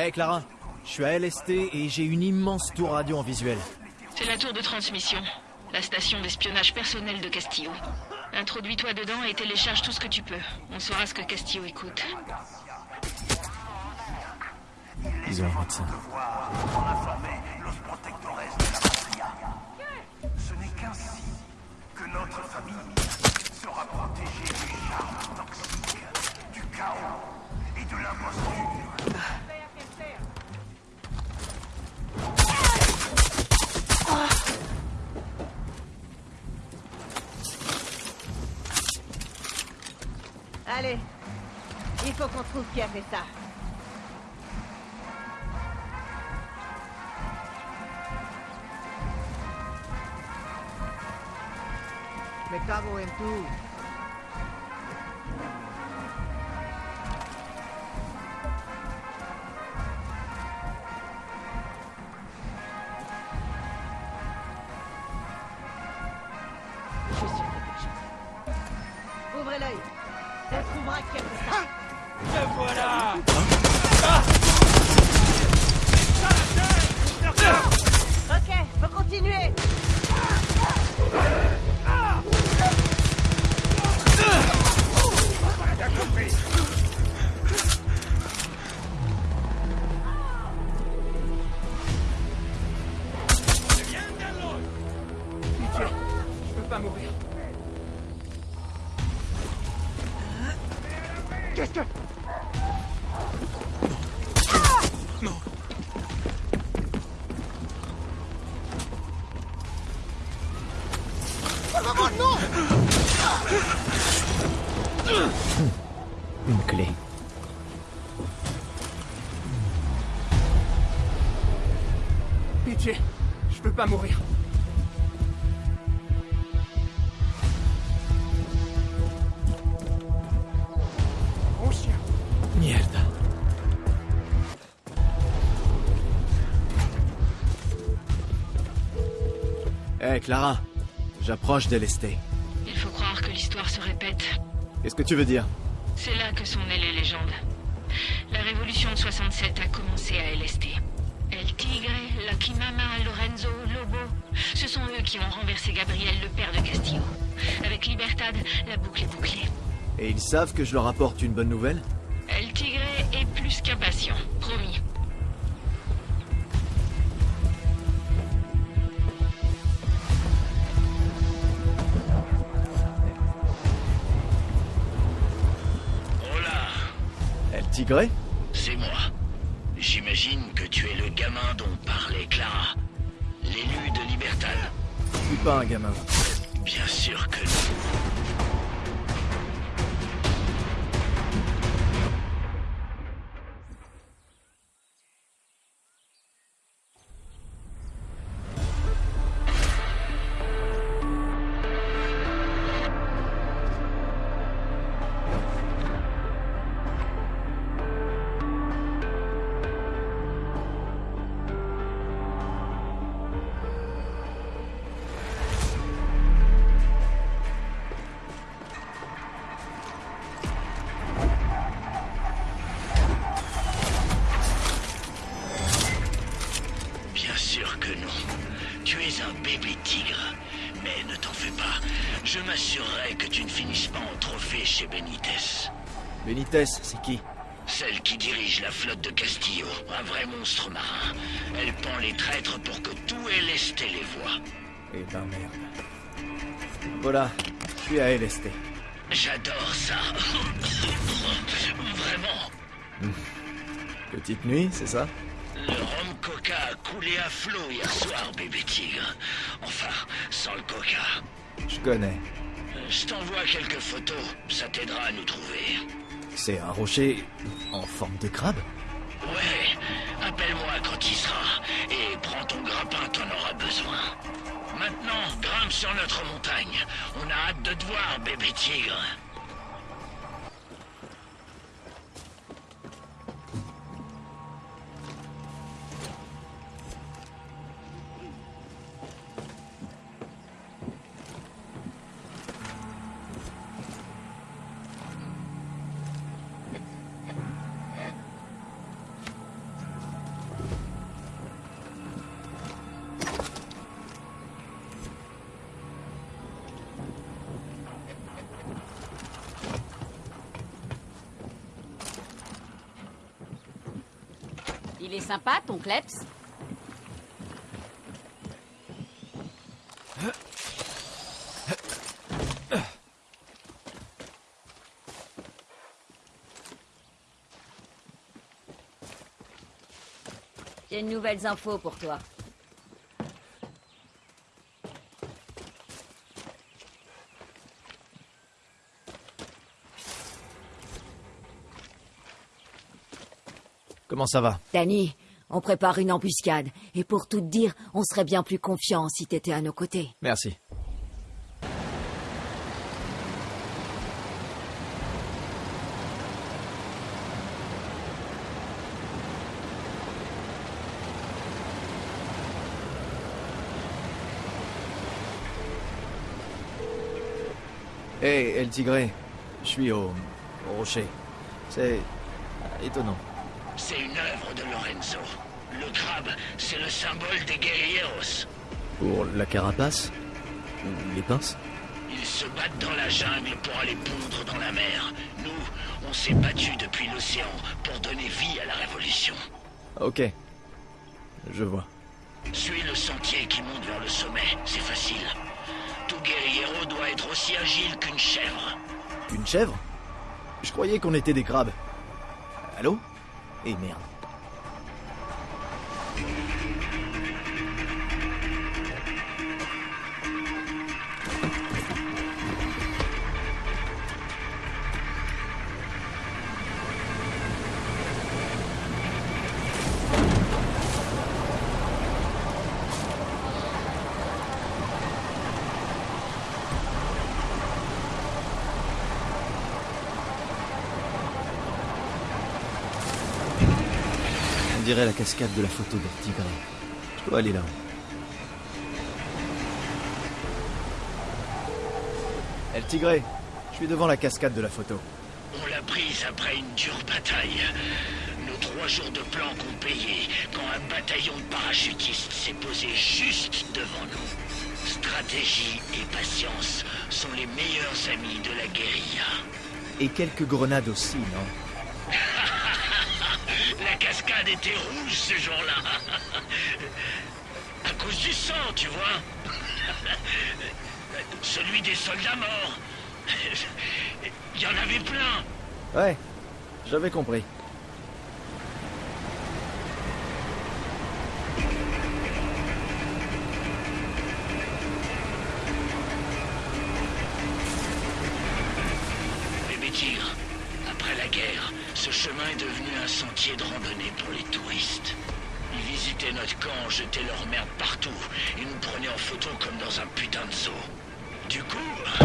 Hé Clara, je suis à LST et j'ai une immense tour radio en visuel. C'est la tour de transmission, la station d'espionnage personnel de Castillo. Introduis-toi dedans et télécharge tout ce que tu peux. On saura ce que Castillo écoute. Ils ont un médecin. Ce n'est qu'ainsi que notre famille sera protégée du charme toxique, du chaos et de l'imposture. Allez, il faut qu'on trouve qui a fait ça. Me cago en tú. Hé Clara, j'approche d'LST. Il faut croire que l'histoire se répète. Qu'est-ce que tu veux dire? C'est là que sont nées les légendes. La révolution de 67 a commencé à LST. El Tigre, Lucky Mama, Lorenzo, Lobo, ce sont eux qui ont renversé Gabriel, le père de Castillo. Avec Libertad, la boucle est bouclée. Et ils savent que je leur apporte une bonne nouvelle? Tigré c'est moi. J'imagine que tu es le gamin dont parlait Clara. L'élu de Libertad Je suis pas un gamin. Bien sûr que non. Qui Celle qui dirige la flotte de Castillo, un vrai monstre marin. Elle pend les traîtres pour que tout lesté les voix. Eh ben merde. Voilà, je suis à LST. J'adore ça. Vraiment. Petite nuit, c'est ça? Le rhum coca a coulé à flot hier soir, bébé tigre. Enfin, sans le coca. Je connais. Je t'envoie quelques photos, ça t'aidera à nous trouver. C'est un rocher en forme de crabe Ouais, appelle-moi quand il sera, et prends ton grappin, t'en auras besoin. Maintenant, grimpe sur notre montagne. On a hâte de te voir, bébé tigre. Sympa, ton kleps J'ai de nouvelles infos pour toi. Comment ça va? Danny, on prépare une embuscade. Et pour tout te dire, on serait bien plus confiant si t'étais à nos côtés. Merci. Hé, El Tigré, je suis au, au rocher. C'est étonnant. C'est une œuvre de Lorenzo. Le crabe, c'est le symbole des guerrieros. Pour la carapace les pinces Ils se battent dans la jungle pour aller pondre dans la mer. Nous, on s'est battus depuis l'océan pour donner vie à la révolution. Ok. Je vois. Suis le sentier qui monte vers le sommet, c'est facile. Tout guerriero doit être aussi agile qu'une chèvre. Une chèvre? Je croyais qu'on était des crabes. Allô? Eh merde. Dirait la cascade de la photo d'El Tigré. Je dois aller là. El Tigré, je suis devant la cascade de la photo. On l'a prise après une dure bataille. Nos trois jours de planque ont payé quand un bataillon de parachutistes s'est posé juste devant nous. Stratégie et patience sont les meilleurs amis de la guérilla. Et quelques grenades aussi, non? Cascade était rouge ce jour-là. À cause du sang, tu vois. Celui des soldats morts. Il y en avait plein. Ouais, j'avais compris. Camp, jetaient leur merde partout et nous prenaient en photo comme dans un putain de zoo. Du coup, a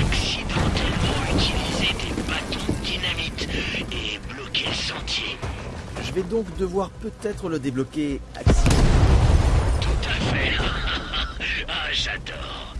accidentellement utilisé des bâtons de dynamite et bloqué le sentier. Je vais donc devoir peut-être le débloquer accident. Tout à fait. ah, j'adore.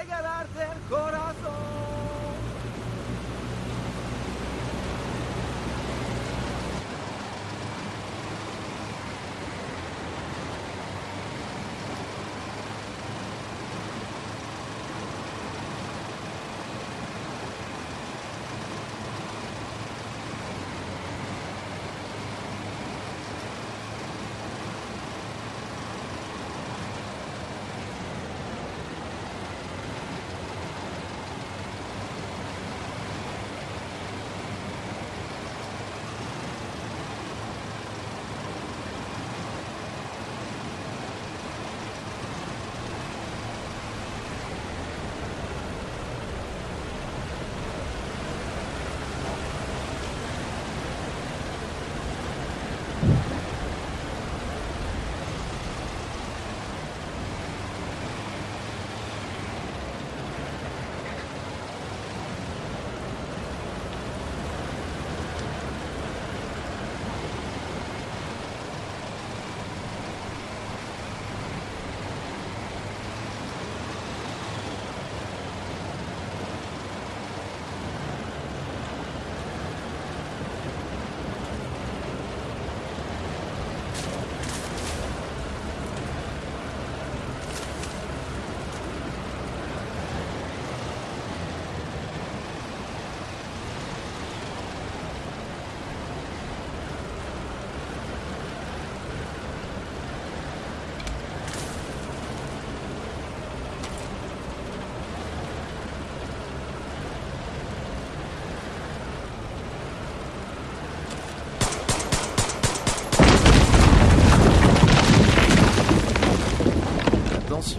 Regalarte el corazón.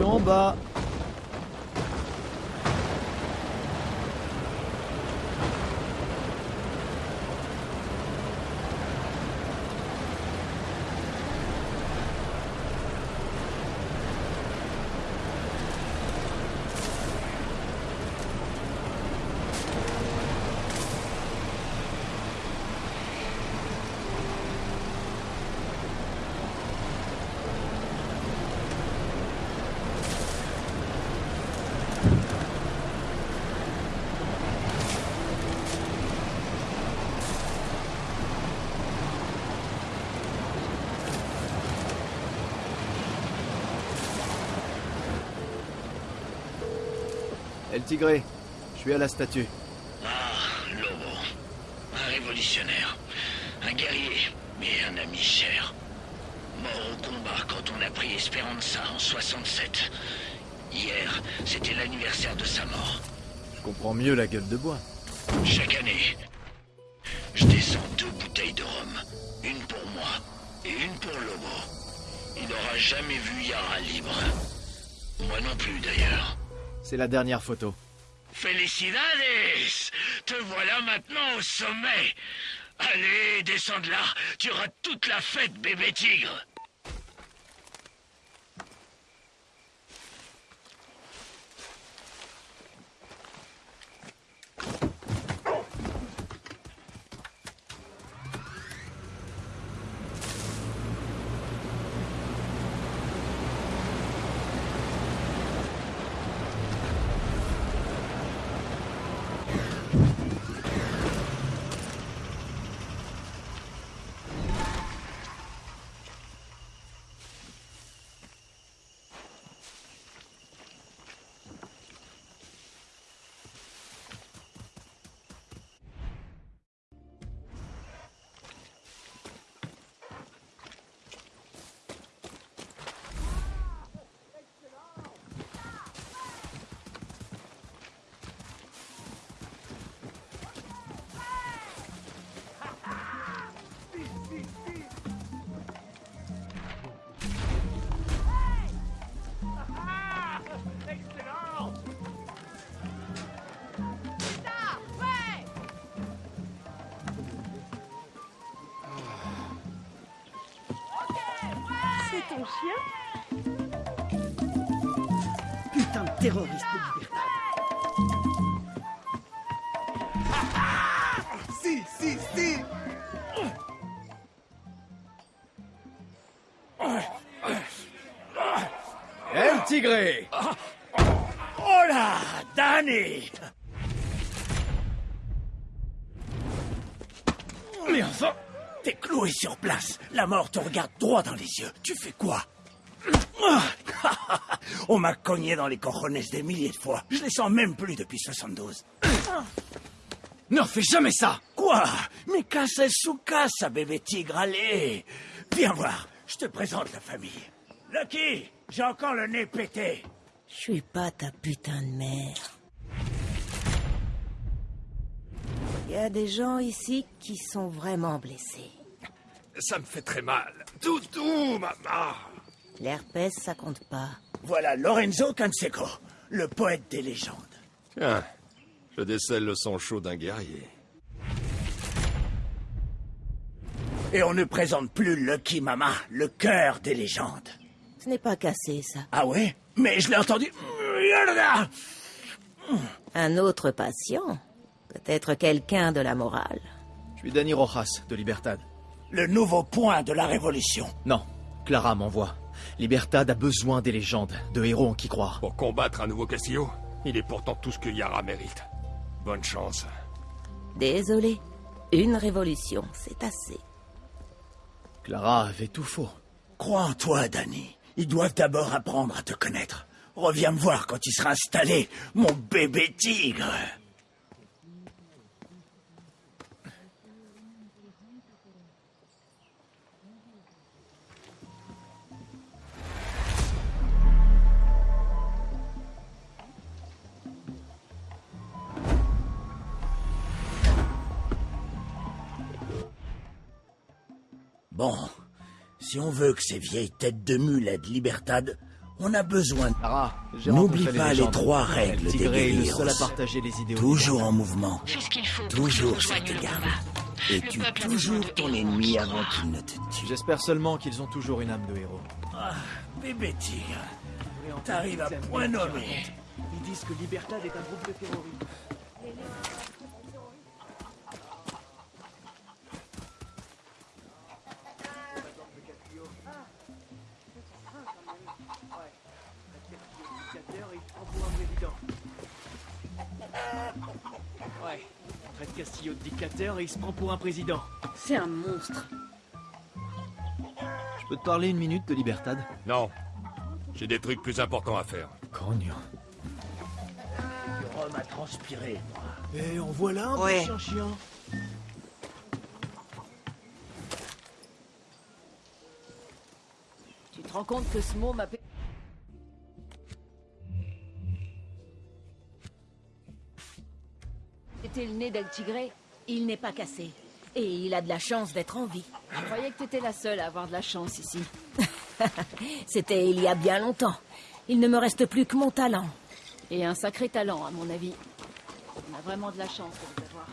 Attention en bas. Tigré, je suis à la statue. Ah, Lobo. Un révolutionnaire. Un guerrier, mais un ami cher. Mort au combat quand on a pris Esperanza en 67. Hier, c'était l'anniversaire de sa mort. Je comprends mieux la gueule de bois. Chaque année, je descends deux bouteilles de rhum. Une pour moi et une pour Lobo. Il n'aura jamais vu Yara libre. Moi non plus, d'ailleurs. C'est la dernière photo. Felicidades Te voilà maintenant au sommet. Allez, descends de là. Tu auras toute la fête, bébé tigre El Tigre. Oh là Danny Mais enfin. T'es cloué sur place. La mort te regarde droit dans les yeux. Tu fais quoi? On m'a cogné dans les cojones des milliers de fois. Je les sens même plus depuis 72. Ne fais jamais ça. Quoi? Mais casse sous casse, bébé tigre, allez. Viens voir, je te présente la famille. Lucky, j'ai encore le nez pété. Je suis pas ta putain de mère. Il y a des gens ici qui sont vraiment blessés. Ça me fait très mal. Toutou, maman L'herpès, ça compte pas. Voilà Lorenzo Canseco, le poète des légendes. Tiens, je décèle le sang chaud d'un guerrier. Et on ne présente plus Lucky Mama, le cœur des légendes. Ce n'est pas cassé, ça. Ah ouais? Mais je l'ai entendu... Un autre patient Peut-être quelqu'un de la morale. Je suis Danny Rojas, de Libertad. Le nouveau point de la révolution. Non, Clara m'envoie. Libertad a besoin des légendes, de héros en qui croire. Pour combattre un nouveau Castillo, il est pourtant tout ce que Yara mérite. Bonne chance. Désolé. Une révolution, c'est assez. Clara avait tout faux. Crois en toi, Danny. Ils doivent d'abord apprendre à te connaître. Reviens me voir quand tu seras installé, mon bébé tigre. Bon, si on veut que ces vieilles têtes de mule aident Libertad, on a besoin j'ai N'oublie pas les trois règles des le les idéaux. Toujours en mouvement. Fais ce qu'il faut Toujours gardes. combat. Et Le a toujours ton ennemi avant qu'il ne te tue. J'espère seulement qu'ils ont toujours une âme de héros. Ah, bébé tigre, t'arrives à point nommé. Ils disent que Libertad est un groupe de terroristes. De dictateur et il se prend pour un président. C'est un monstre. Je peux te parler une minute de Libertad? Non. J'ai des trucs plus importants à faire. Cognon. Rome a transpiré, moi. Eh, en voilà un Ouais. chien chien. Tu te rends compte que ce mot m'a... C'était le nez d'El Tigre. Il n'est pas cassé. Et il a de la chance d'être en vie. Je croyais que t'étais la seule à avoir de la chance ici. C'était il y a bien longtemps. Il ne me reste plus que mon talent. Et un sacré talent, à mon avis. On a vraiment de la chance de les avoir.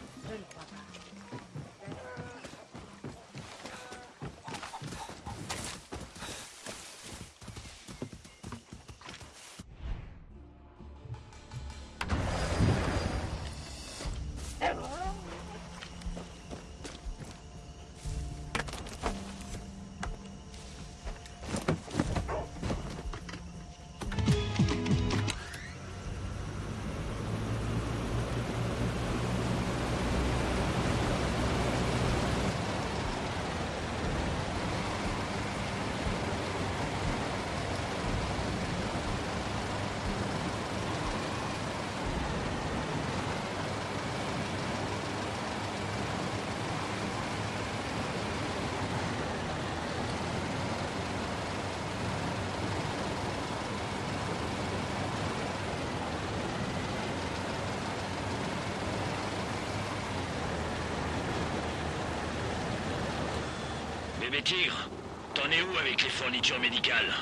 Bébé Tigre, t'en es où avec les fournitures médicales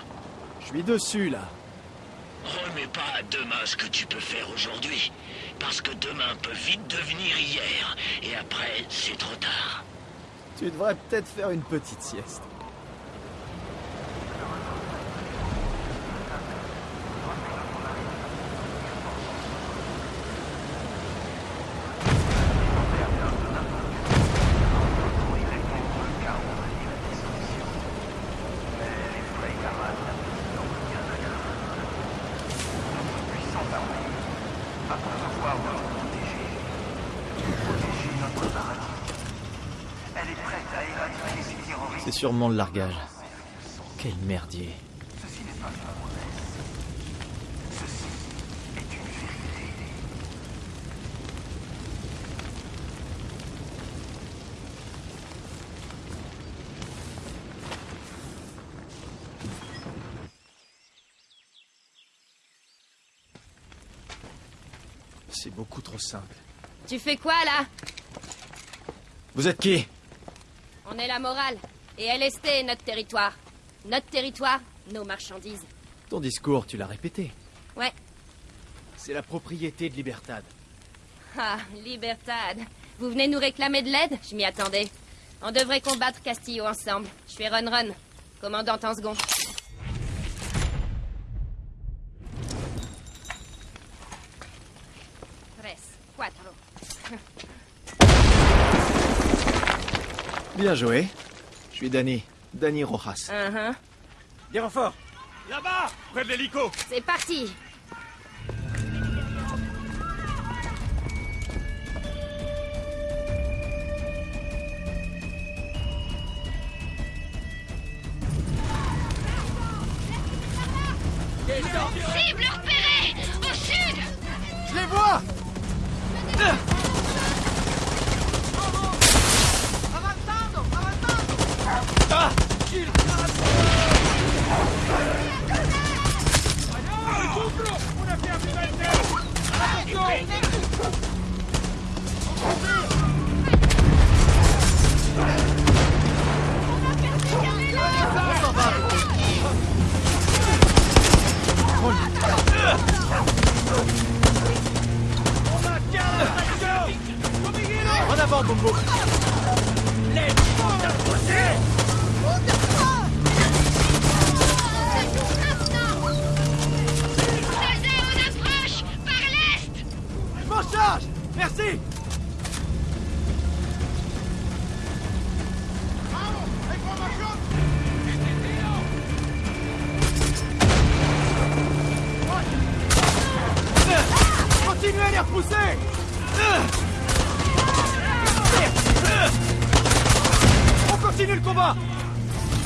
Je suis dessus, là. Remets pas à demain ce que tu peux faire aujourd'hui. Parce que demain peut vite devenir hier. Et après, c'est trop tard. Tu devrais peut-être faire une petite sieste. Sûrement le largage. Quel merdier. C'est beaucoup trop simple. Tu fais quoi là? Vous êtes qui? On est la morale. Et LST est notre territoire. Notre territoire, nos marchandises. Ton discours, tu l'as répété. Ouais. C'est la propriété de Libertad. Ah, Libertad. Vous venez nous réclamer de l'aide? Je m'y attendais. On devrait combattre Castillo ensemble. Je suis Run Run, commandante en second. Bien joué. Je suis Danny. Danny Rojas. Uh-huh. Des renforts Là-bas Près de l'hélico C'est parti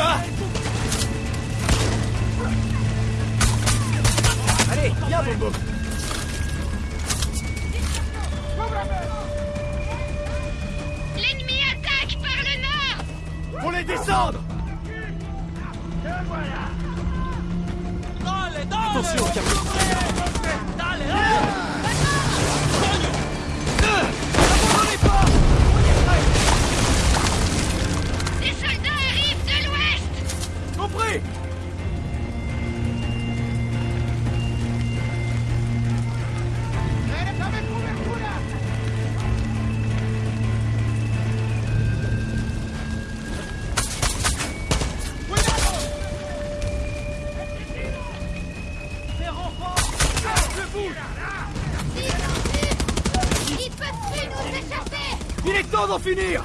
Ah Allez, viens Bombo L'ennemi attaque par le nord. Pour les descendre. Attention, Captain Elle n'a pas de couverture là! Oui, d'abord! Ces renforts, charge le bout! Ils sont vus! Ils peuvent plus nous échapper! Il est temps d'en finir!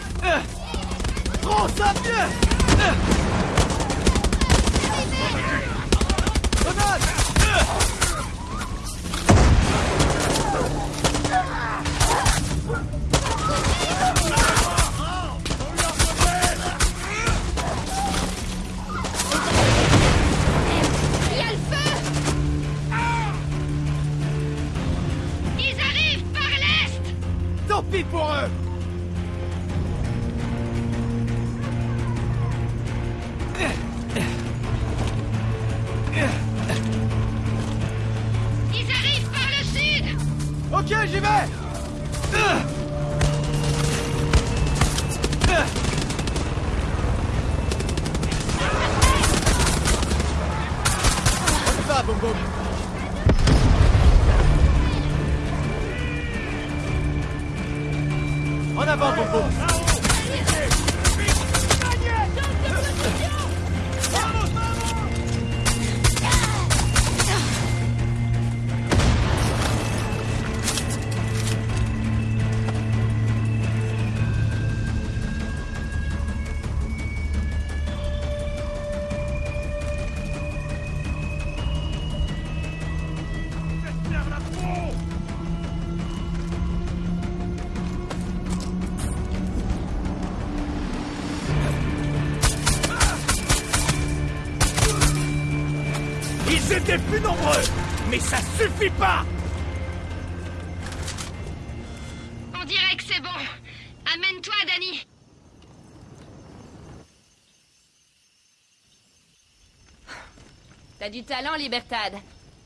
T'as du talent, Libertad.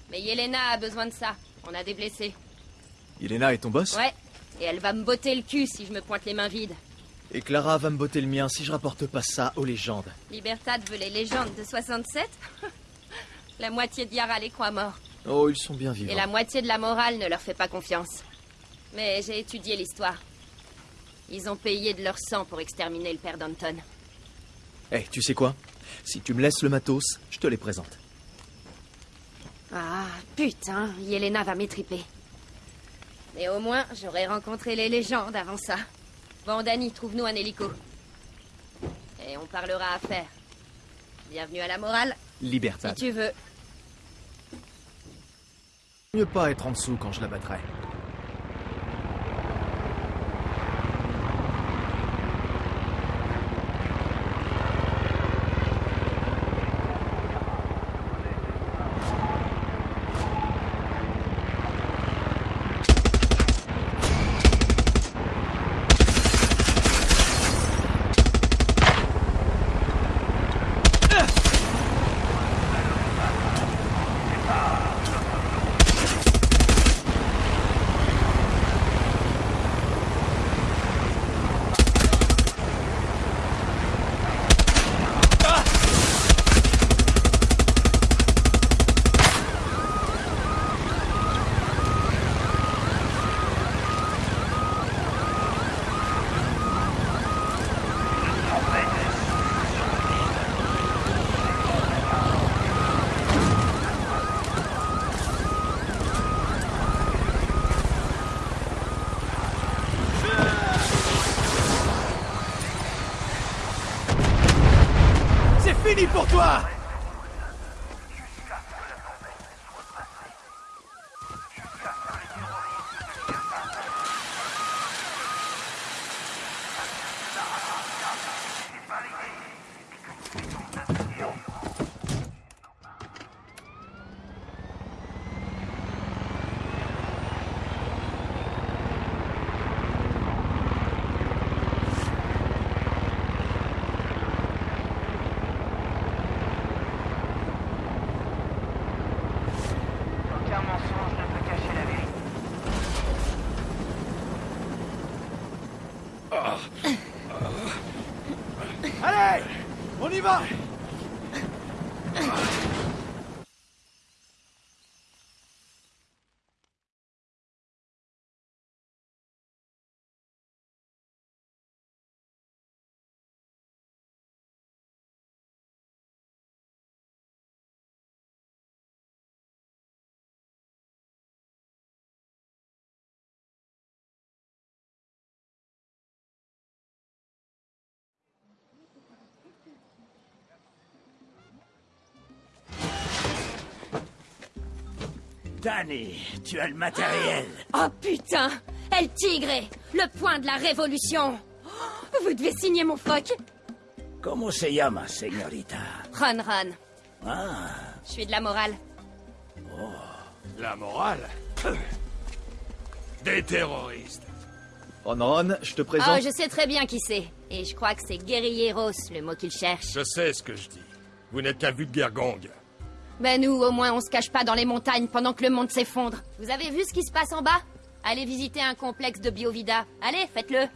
Mais Yelena a besoin de ça. On a des blessés. Yelena est ton boss? Ouais. Et elle va me botter le cul si je me pointe les mains vides. Et Clara va me botter le mien si je rapporte pas ça aux légendes. Libertad veut les légendes de 67 La moitié de Yara les croit morts. Oh, ils sont bien Et vivants. la moitié de la morale ne leur fait pas confiance. Mais j'ai étudié l'histoire. Ils ont payé de leur sang pour exterminer le père d'Anton. Eh, tu sais quoi? Si tu me laisses le matos, je te les présente. Ah, putain, Yelena va m'étriper. Mais au moins, j'aurais rencontré les légendes avant ça. Bon, Danny, trouve-nous un hélico. Et on parlera affaires. Bienvenue à la morale, si Libertad. tu veux. Mieux pas être en dessous quand je la battrai. Danny, tu as le matériel. Oh putain El Tigre Le point de la révolution Oh, Vous devez signer mon phoque Comment se llama, señorita? Ron Ron. Ah, Je suis de la morale. La morale? Des terroristes. Ron Ron, je te Oh, présente... je sais très bien qui c'est. Et je crois que c'est guerrilleros, le mot qu'il cherche. Je sais ce que je dis. Vous n'êtes qu'un vulgaire gang. Ben nous, au moins, on se cache pas dans les montagnes pendant que le monde s'effondre. Vous avez vu ce qui se passe en bas? Allez visiter un complexe de Biovida. Allez, faites-le.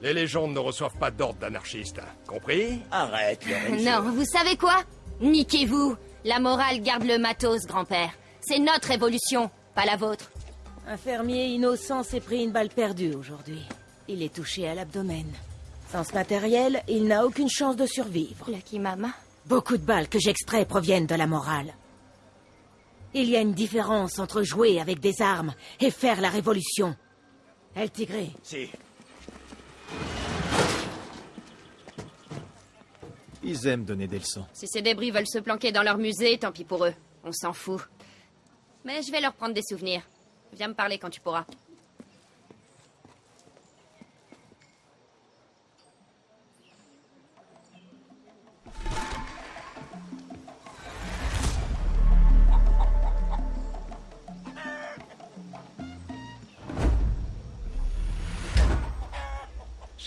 Les légendes ne reçoivent pas d'ordre d'anarchistes. hein. Compris? Arrête, Lorenzo. Non, vous savez quoi? Niquez-vous. La morale garde le matos, grand-père. C'est notre révolution, pas la vôtre. Un fermier innocent s'est pris une balle perdue aujourd'hui. Il est touché à l'abdomen. Sans ce matériel, il n'a aucune chance de survivre. Lucky Mama Beaucoup de balles que j'extrais proviennent de la morale. Il y a une différence entre jouer avec des armes et faire la révolution. El Tigre, Si. Ils aiment donner des leçons. Si ces débris veulent se planquer dans leur musée, tant pis pour eux. On s'en fout. Mais je vais leur prendre des souvenirs. Viens me parler quand tu pourras.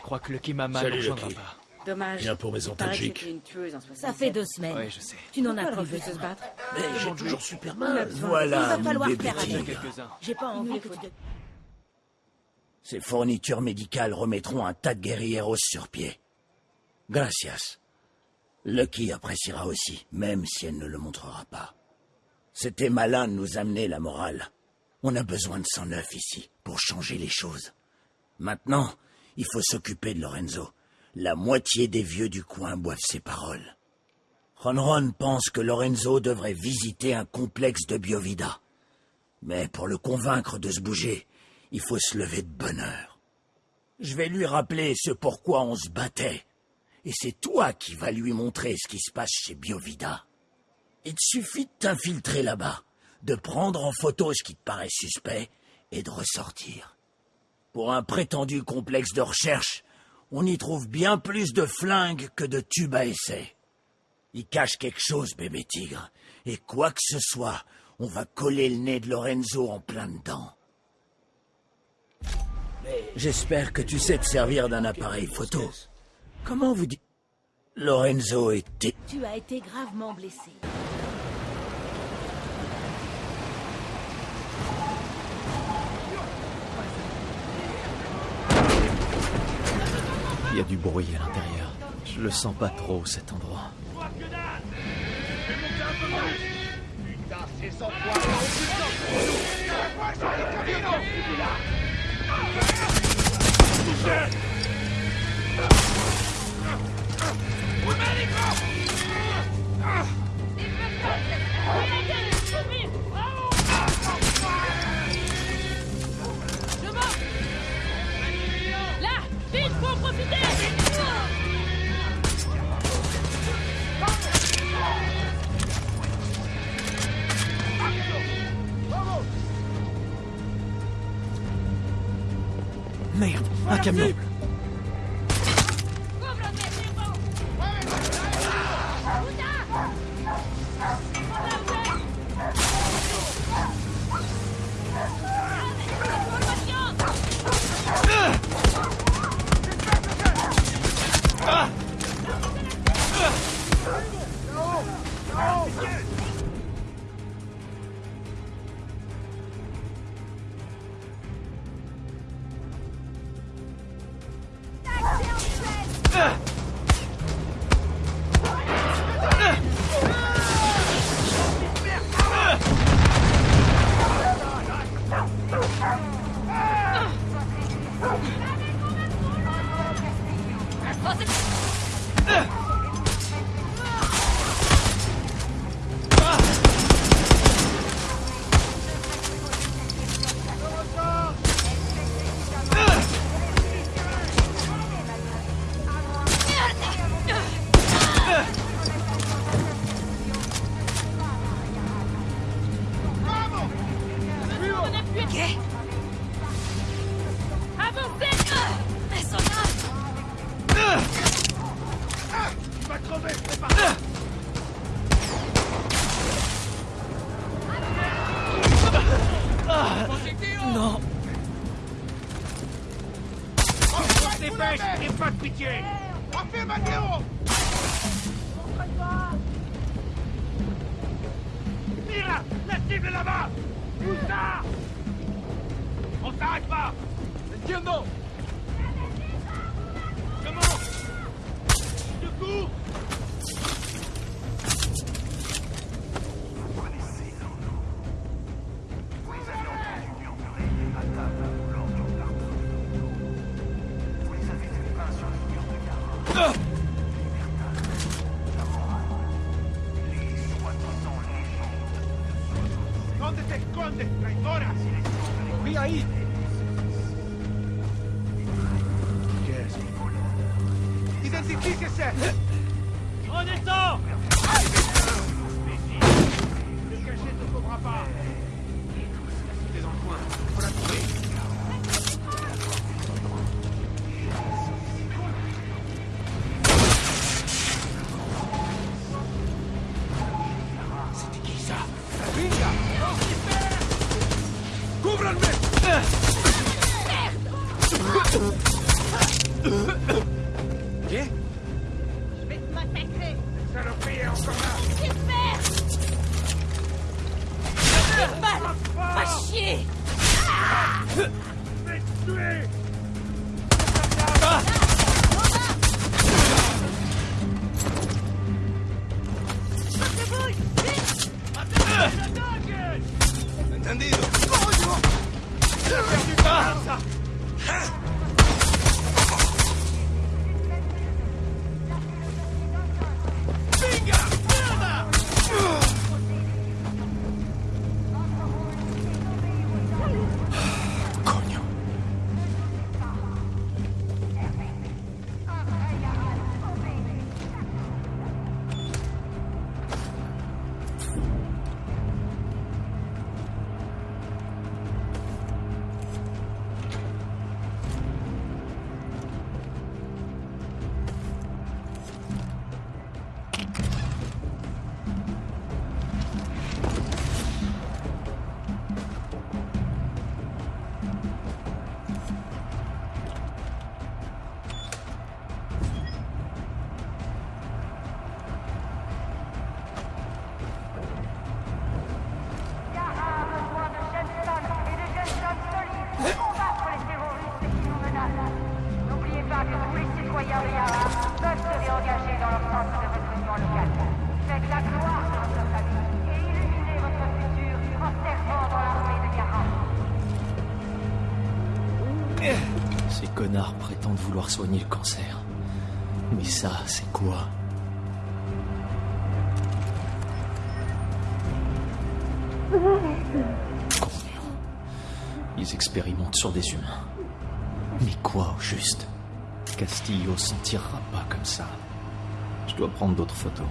Crois que Lucky Mama Salut, ne rejoindra pas. Dommage. Viens pour mes antalgiques. c'était une tueuse en 67. ça fait deux semaines. Ouais, je sais. Tu n'en as plus de se battre Mais j'ai toujours super mal. Il Voilà, va falloir faire Il y en a tigre. quelques-uns. J'ai pas envie que tu... Ces fournitures médicales remettront un tas de guerrilleros sur pied. Gracias. Lucky appréciera aussi, même si elle ne le montrera pas. C'était malin de nous amener la morale. On a besoin de sang neuf ici, pour changer les choses. Maintenant, il faut s'occuper de Lorenzo. La moitié des vieux du coin boivent ses paroles. Ronron pense que Lorenzo devrait visiter un complexe de Biovida. Mais pour le convaincre de se bouger, il faut se lever de bonne heure. Je vais lui rappeler ce pourquoi on se battait. Et c'est toi qui vas lui montrer ce qui se passe chez Biovida. Il suffit de t'infiltrer là-bas, de prendre en photo ce qui te paraît suspect et de ressortir. Pour un prétendu complexe de recherche, on y trouve bien plus de flingues que de tubes à essai. Il cache quelque chose, bébé tigre, et quoi que ce soit, on va coller le nez de Lorenzo en plein dedans. J'espère que tu sais te servir d'un appareil photo. Comment vous dites Lorenzo était... Tu as été gravement blessé. Il y a du bruit à l'intérieur. Je le sens pas trop, cet endroit. Camion Uh. Soigner le cancer. Mais ça, c'est quoi? Ils expérimentent sur des humains. Mais quoi au juste? Castillo s'en tirera pas comme ça. Je dois prendre d'autres photos.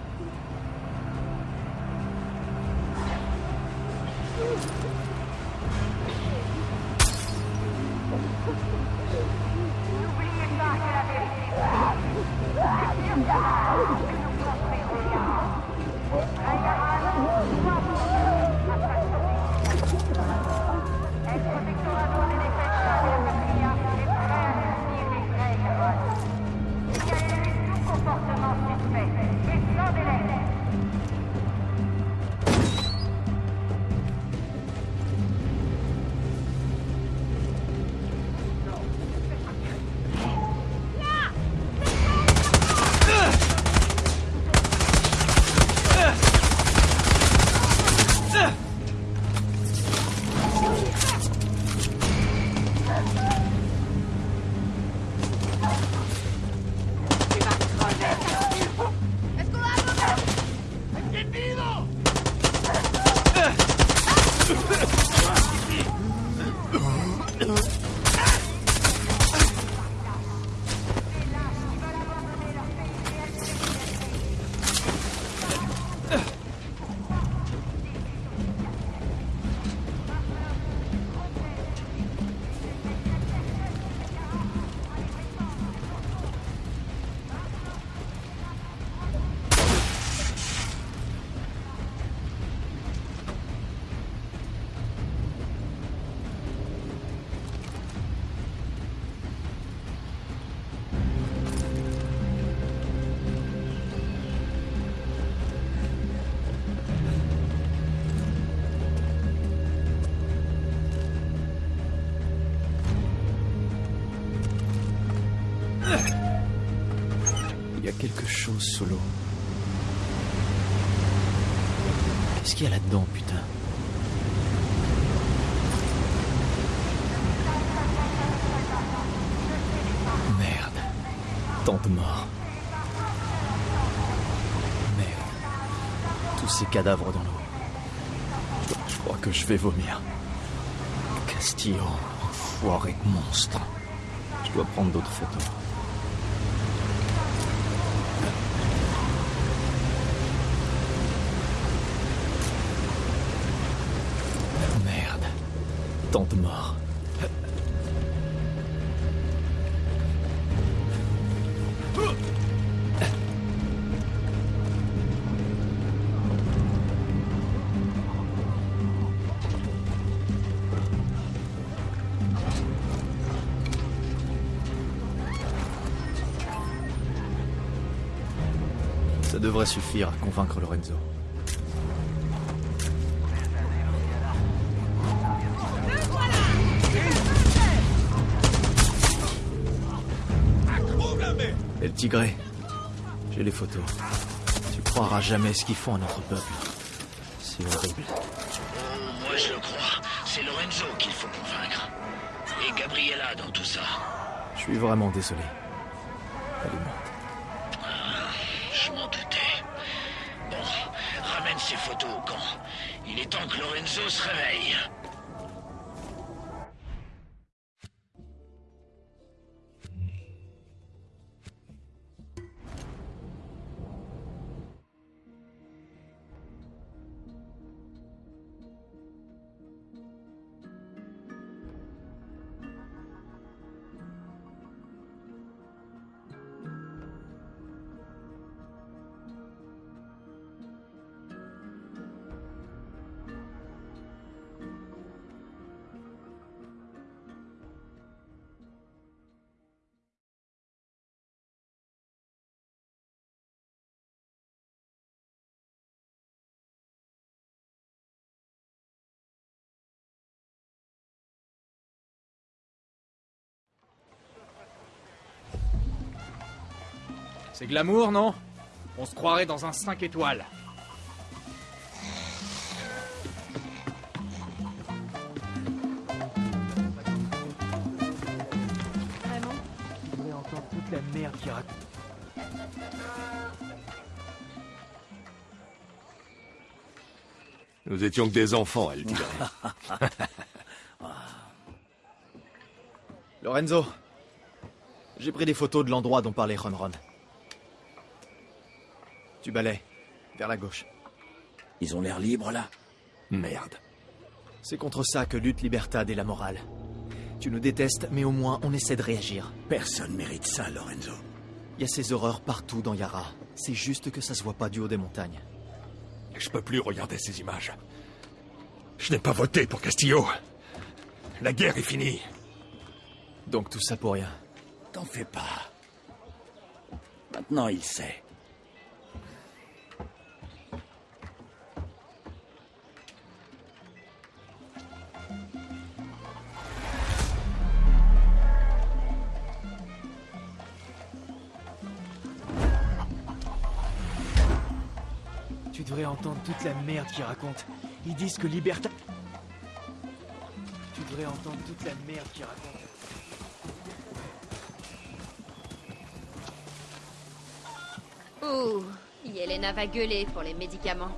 Chose sous l'eau. Qu'est-ce qu'il y a là-dedans, putain Merde. Tant de morts. Merde. Tous ces cadavres dans l'eau. Je crois que je vais vomir. Castillo, enfoiré monstre. Je dois prendre d'autres photos. Merde. Tant de. Ça devrait suffire à convaincre Lorenzo. Et le tigré J'ai les photos. Tu croiras jamais ce qu'ils font à notre peuple. C'est horrible. Oh, moi je le crois. C'est Lorenzo qu'il faut convaincre. Et Gabriella dans tout ça. Je suis vraiment désolé. Elle est morte. Ah, je m'en doutais. Bon, ramène ces photos au camp. Il est temps que Lorenzo se réveille. C'est glamour, non? On se croirait dans un 5 étoiles. Vraiment? Je voudrais entendre toute la merde qui raconte. Nous étions que des enfants, elle dirait. Lorenzo, j'ai pris des photos de l'endroit dont parlait Ron Ron. Tu balais, vers la gauche. Ils ont l'air libres là Merde. C'est contre ça que lutte Libertad et la morale. Tu nous détestes, mais au moins on essaie de réagir. Personne mérite ça, Lorenzo. Il y a ces horreurs partout dans Yara. C'est juste que ça se voit pas du haut des montagnes. Je peux plus regarder ces images. Je n'ai pas voté pour Castillo. La guerre est finie. Donc tout ça pour rien. T'en fais pas. Maintenant, il sait. Entendre toute la merde qu'ils racontent. Ils disent que Libertad... Tu devrais entendre toute la merde qu'ils racontent. Ouh, Yelena va gueuler pour les médicaments.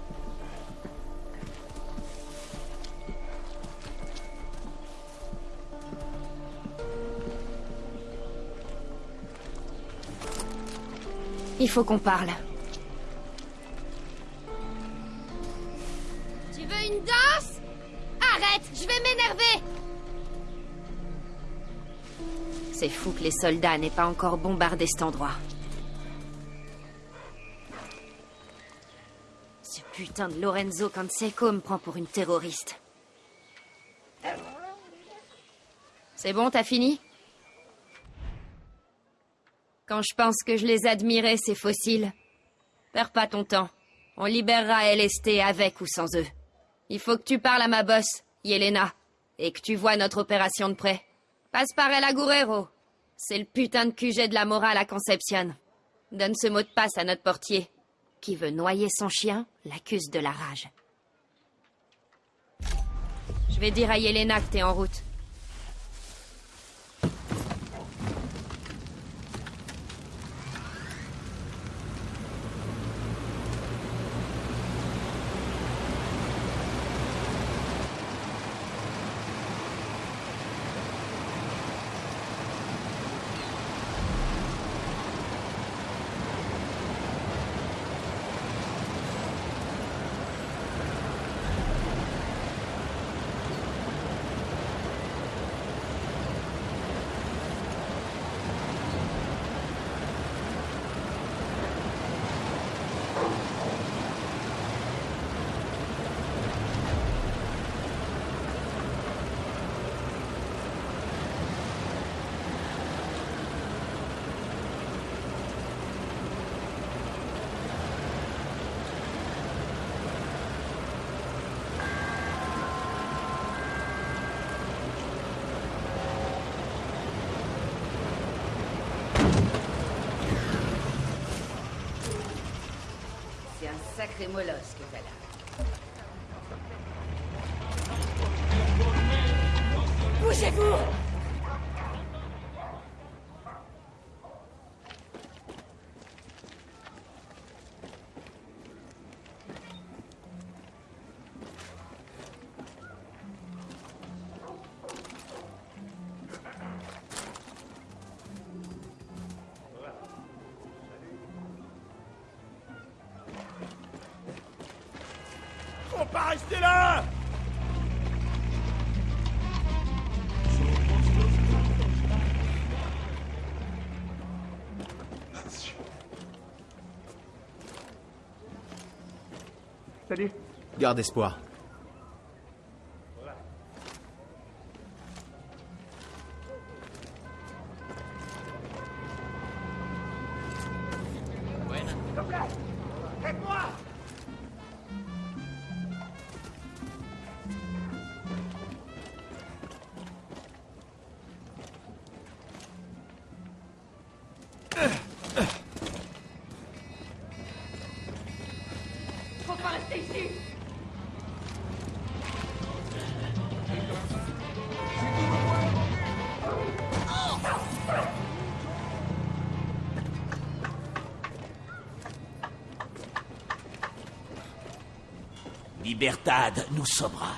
Il faut qu'on parle. Je vais m'énerver C'est fou que les soldats n'aient pas encore bombardé cet endroit. Ce putain de Lorenzo Canseco me prend pour une terroriste. C'est bon, t'as fini? Quand je pense que je les admirais, ces fossiles. Perds pas ton temps. On libérera LST avec ou sans eux. Il faut que tu parles à ma boss, Yelena, et que tu vois notre opération de près. Passe par El Agurero. C'est le putain de QG de la morale à Conception. Donne ce mot de passe à notre portier. Qui veut noyer son chien l'accuse de la rage. Je vais dire à Yelena que t'es en route. C'est un sacré molosse que t'as là. Bougez-vous Garde espoir. Libertad nous sauvera.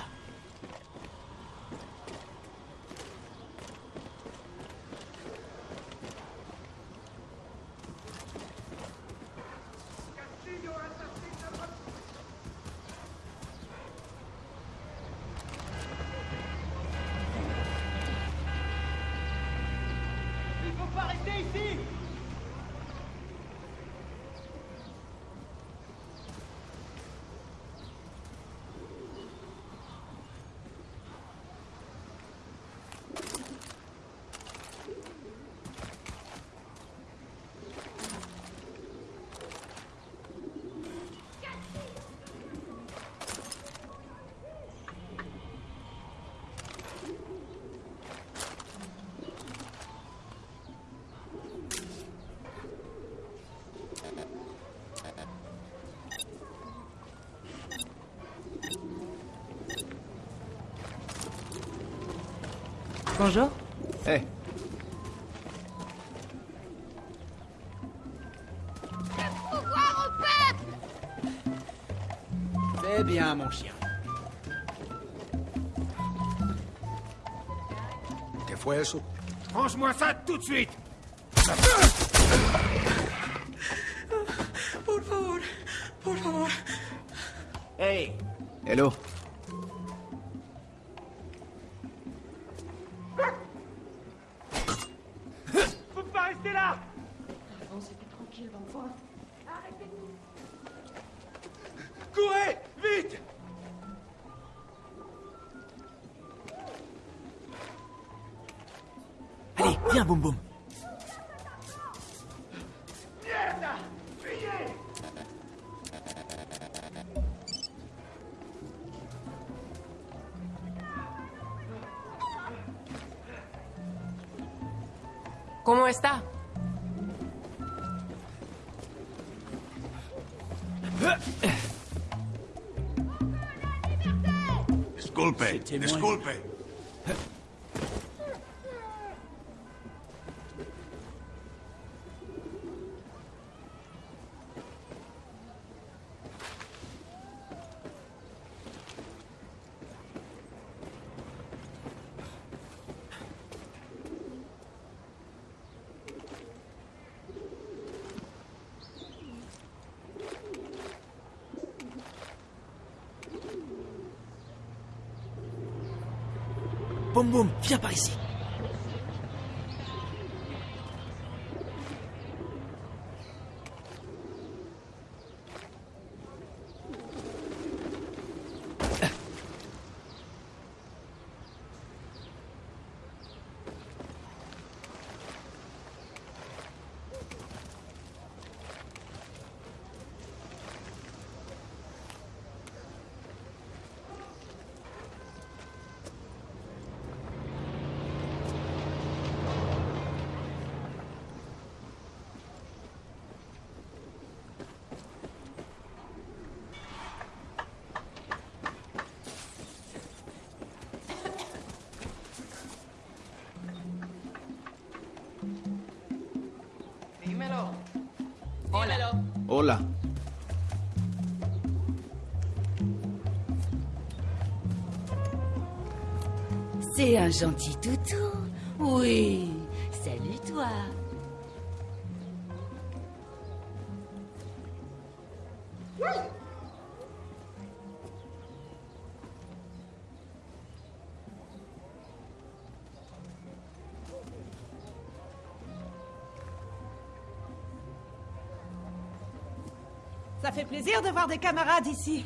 Il faut pas rester ici Bonjour. Hé, C'est bien, mon chien. ¿Qué fue eso? Range-moi ça tout de suite Por favor, por favor. hey Hello Disculpe, Boum viens par ici. Un gentil toutou. Oui. Salut toi. Ça fait plaisir de voir des camarades ici.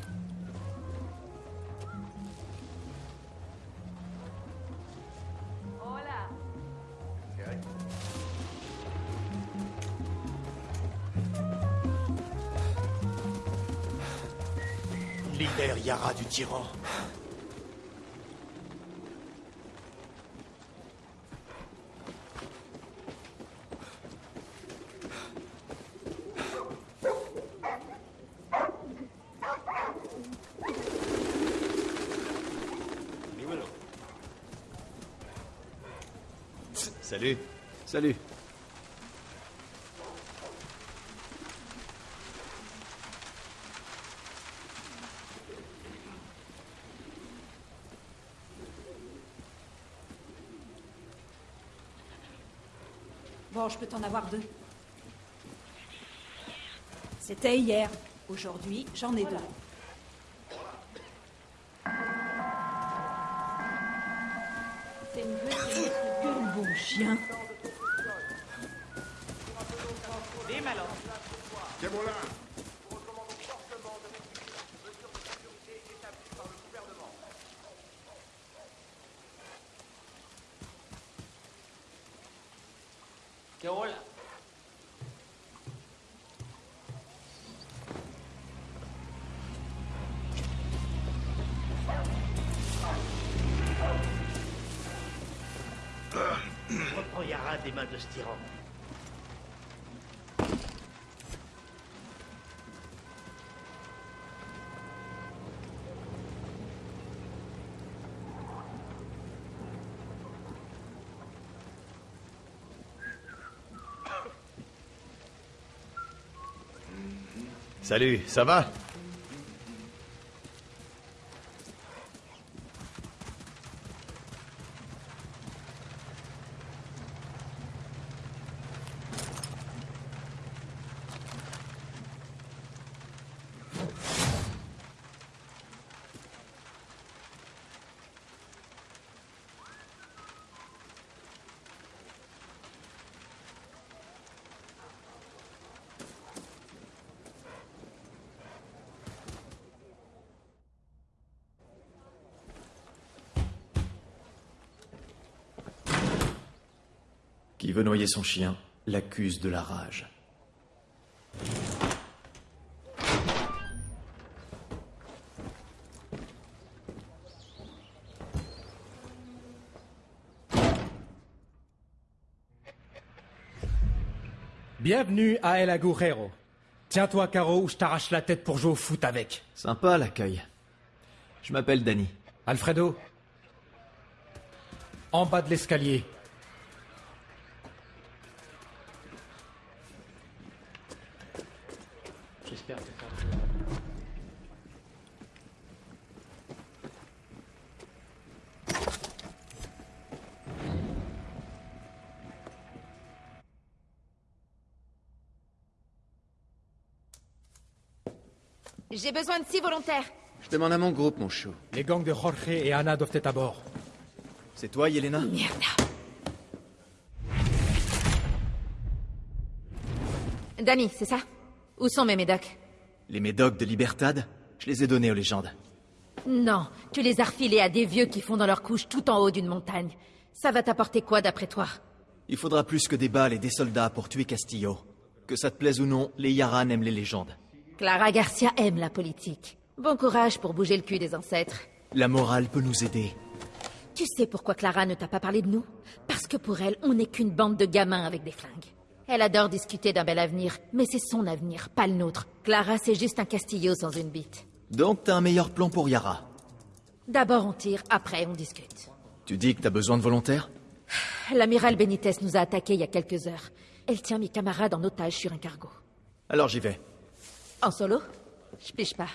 Tyran. Salut. Salut. Je peux t'en avoir deux. C'était hier. Aujourd'hui, j'en ai deux. C'est une gueule, bon chien. Des mains de ce tyran. Salut, ça va? Qui veut noyer son chien l'accuse de la rage. Bienvenue à El Agujero. Tiens-toi, Caro, ou je t'arrache la tête pour jouer au foot avec. Sympa l'accueil. Je m'appelle Danny. Alfredo En bas de l'escalier. Besoin de six volontaires. Je demande à mon groupe, mon chou. Les gangs de Jorge et Anna doivent être à bord. C'est toi, Yelena? Merde. Danny, c'est ça? Où sont mes médocs? Les médocs de Libertad? Je les ai donnés aux légendes. Non, tu les as refilés à des vieux qui font dans leur couche tout en haut d'une montagne. Ça va t'apporter quoi d'après toi? Il faudra plus que des balles et des soldats pour tuer Castillo. Que ça te plaise ou non, les Yaran aiment les légendes. Clara Garcia aime la politique. Bon courage pour bouger le cul des ancêtres. La morale peut nous aider. Tu sais pourquoi Clara ne t'a pas parlé de nous? Parce que pour elle, on n'est qu'une bande de gamins avec des flingues. Elle adore discuter d'un bel avenir, mais c'est son avenir, pas le nôtre. Clara, c'est juste un Castillo sans une bite. Donc t'as un meilleur plan pour Yara? D'abord on tire, après on discute. Tu dis que t'as besoin de volontaires? L'amiral Benitez nous a attaqués il y a quelques heures. Elle tient mes camarades en otage sur un cargo. Alors j'y vais. En solo Je piche pas.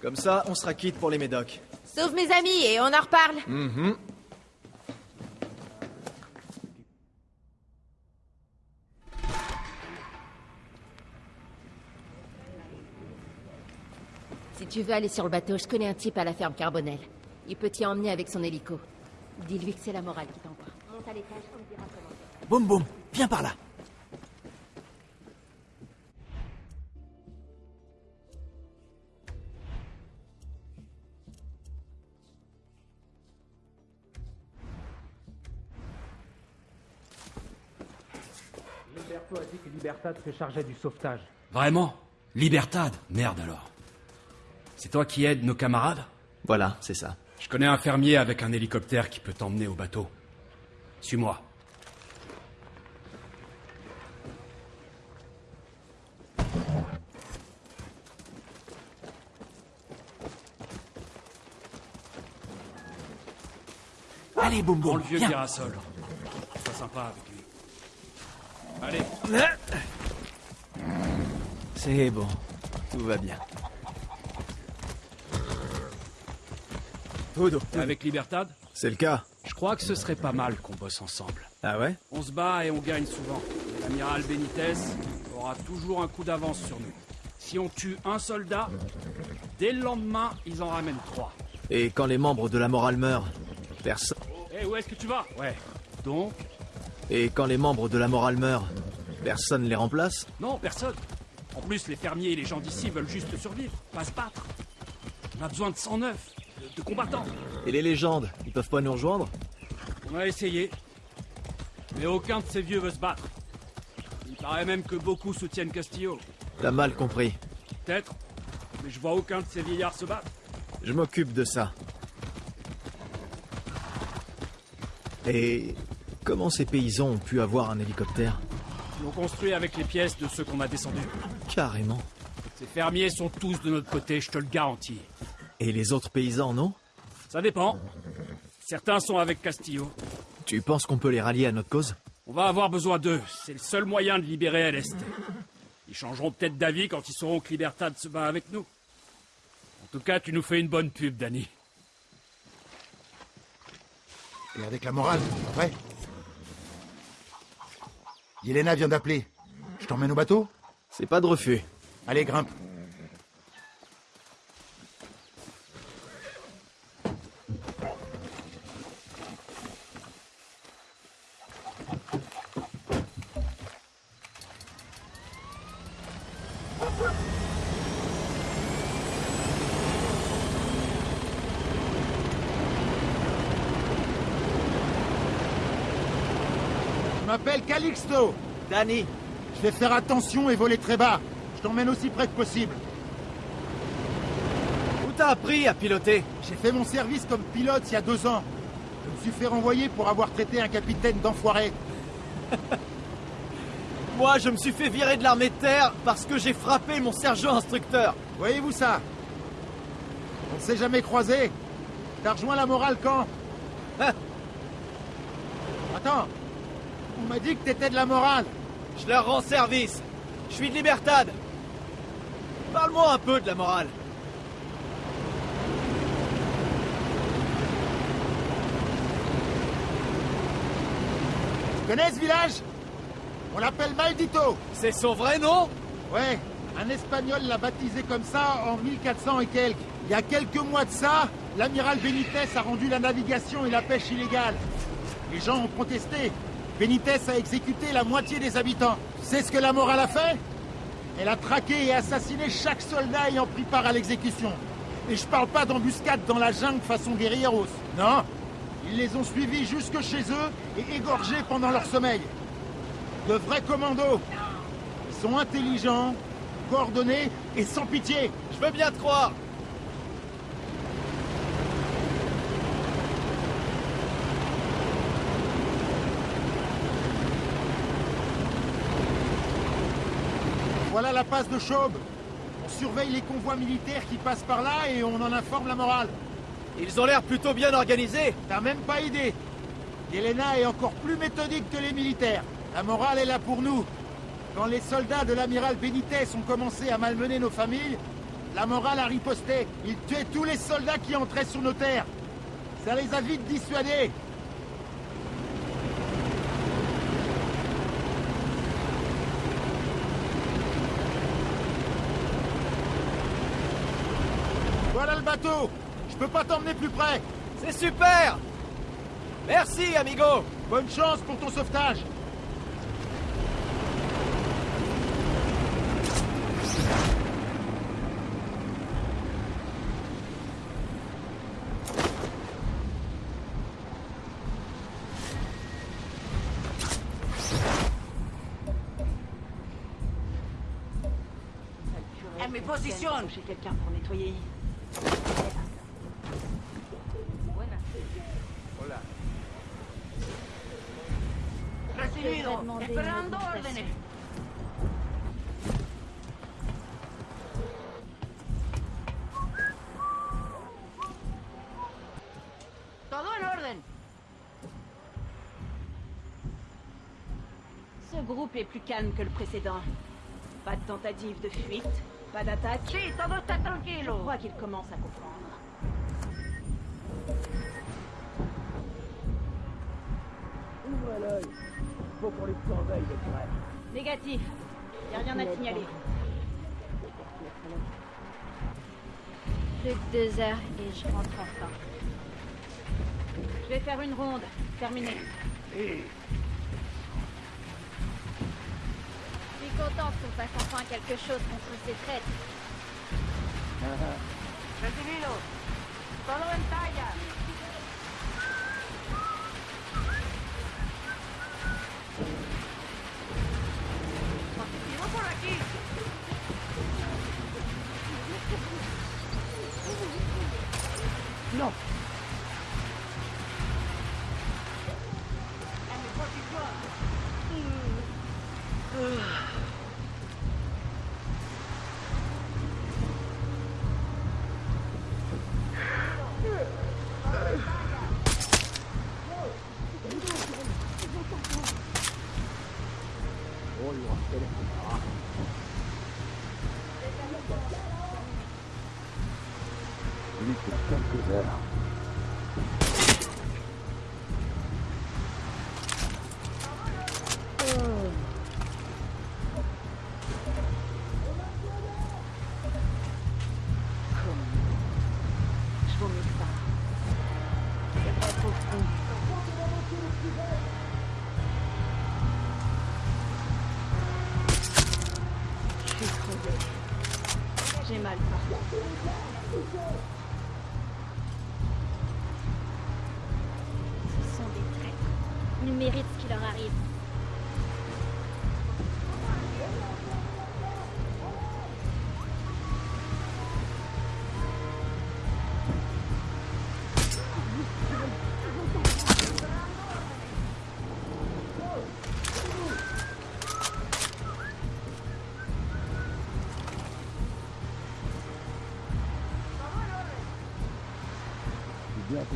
Comme ça, on sera quitte pour les médocs. Sauve mes amis et on en reparle. Mhm. Si tu veux aller sur le bateau, je connais un type à la ferme Carbonel. Il peut t'y emmener avec son hélico. Dis-lui que c'est la morale qui t'envoie. Monte à l'étage, on me dira comment faire. Boum boum, viens par là. Liberto a dit que Libertad se chargeait du sauvetage. Vraiment Libertad Merde alors. C'est toi qui aides nos camarades? Voilà, c'est ça. Je connais un fermier avec un hélicoptère qui peut t'emmener au bateau. Suis-moi. Allez, boum Prends boum, le vieux viens. Girasol. Sois sympa avec lui. Allez, C'est bon, tout va bien. T'es avec Libertad c'est le cas. Je crois que ce serait pas mal qu'on bosse ensemble. Ah ouais? On se bat et on gagne souvent. L'amiral Benitez aura toujours un coup d'avance sur nous. Si on tue un soldat, dès le lendemain, ils en ramènent trois. Et quand les membres de la morale meurent, personne... Hé, où est-ce que tu vas? Ouais. Donc Et quand les membres de la morale meurent, personne les remplace Non, personne. En plus, les fermiers et les gens d'ici veulent juste survivre, pas se battre. On a besoin de 109, de, de combattants. Et les légendes, ils peuvent pas nous rejoindre On a essayé. Mais aucun de ces vieux veut se battre. Il paraît même que beaucoup soutiennent Castillo. T'as mal compris. Peut-être. Mais je vois aucun de ces vieillards se battre. Je m'occupe de ça. Et comment ces paysans ont pu avoir un hélicoptère Ils l'ont construit avec les pièces de ceux qu'on a descendus. Carrément. Ces fermiers sont tous de notre côté, je te le garantis. Et les autres paysans, non Ça dépend. Certains sont avec Castillo. Tu penses qu'on peut les rallier à notre cause On va avoir besoin d'eux. C'est le seul moyen de libérer l'Est. Ils changeront peut-être d'avis quand ils sauront que Libertad se bat avec nous. En tout cas, tu nous fais une bonne pub, Danny. Et avec la morale, après Yelena vient d'appeler. Je t'emmène au bateau C'est pas de refus. Allez, grimpe. Je m'appelle Calixto. Danny. Je vais faire attention et voler très bas. Je t'emmène aussi près que possible. Où t'as appris à piloter? J'ai fait mon service comme pilote il y a deux ans. Je me suis fait renvoyer pour avoir traité un capitaine d'enfoiré. Moi, je me suis fait virer de l'armée de terre parce que j'ai frappé mon sergent instructeur. Voyez-vous ça? On ne s'est jamais croisé. T'as rejoint la morale quand? Hein? Attends. On m'a dit que t'étais de la morale. Je leur rends service. Je suis de Libertad. Parle-moi un peu de la morale. Tu connais ce village? On l'appelle Maldito. C'est son vrai nom? Ouais, un Espagnol l'a baptisé comme ça en 1400 et quelques. Il y a quelques mois de ça, l'amiral Benitez a rendu la navigation et la pêche illégale. Les gens ont protesté. Benitez a exécuté la moitié des habitants. Sais ce que la morale a fait? Elle a traqué et assassiné chaque soldat ayant pris part à l'exécution. Et je parle pas d'embuscade dans la jungle façon guerrilleros. Non Ils les ont suivis jusque chez eux et égorgés pendant leur sommeil. De vrais commandos. Ils sont intelligents, coordonnés et sans pitié. Je veux bien te croire. Voilà la passe de Chaube. On surveille les convois militaires qui passent par là et on en informe la morale. Ils ont l'air plutôt bien organisés. T'as même pas idée. Elena est encore plus méthodique que les militaires. La morale est là pour nous. Quand les soldats de l'amiral Benitez ont commencé à malmener nos familles, la morale a riposté. Ils tuaient tous les soldats qui entraient sur nos terres. Ça les a vite dissuadés. Voilà le bateau. Je peux pas t'emmener plus près. C'est super. Merci, amigo. Bonne chance pour ton sauvetage. Elle me positionne. J'ai quelqu'un pour nettoyer. Esperando órdenes. Todo en orden. Ce groupe est plus calme que le précédent. Pas de tentative de fuite, pas d'attaque. Si, todo está tranquilo. Je crois qu'ils commencent à comprendre. Ouvre l'œil. Faut qu'on les surveille de près. Négatif. Y a rien à signaler. Plus que deux heures et je rentre enfin. Je vais faire une ronde. Terminé. Suis contente qu'on fasse enfin quelque chose contre ces en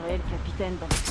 le capitaine.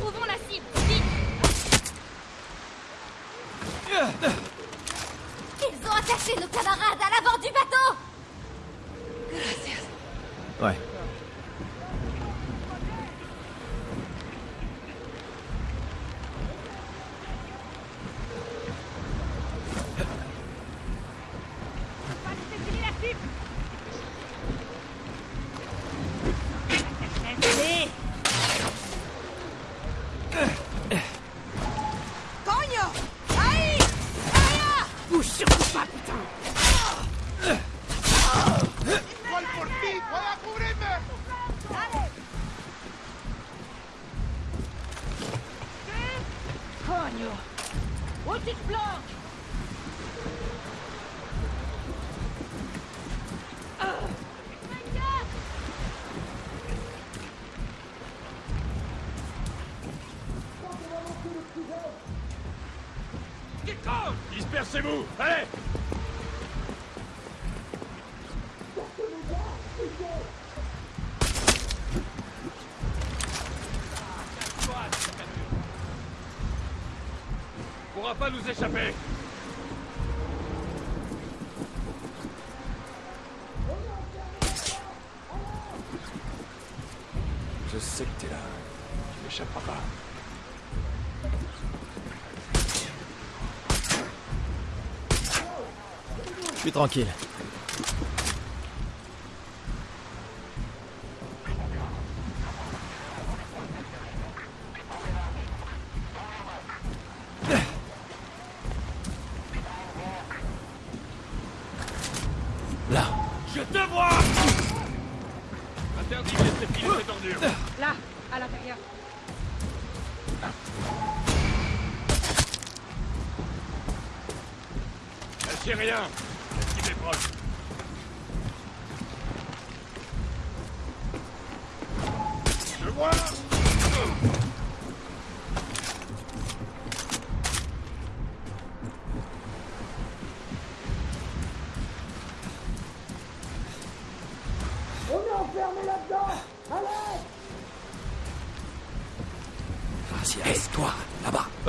Trouvons la cible, vite. Ils ont attaché nos Ferme-le. Où Dispersez-vous Allez tranquille.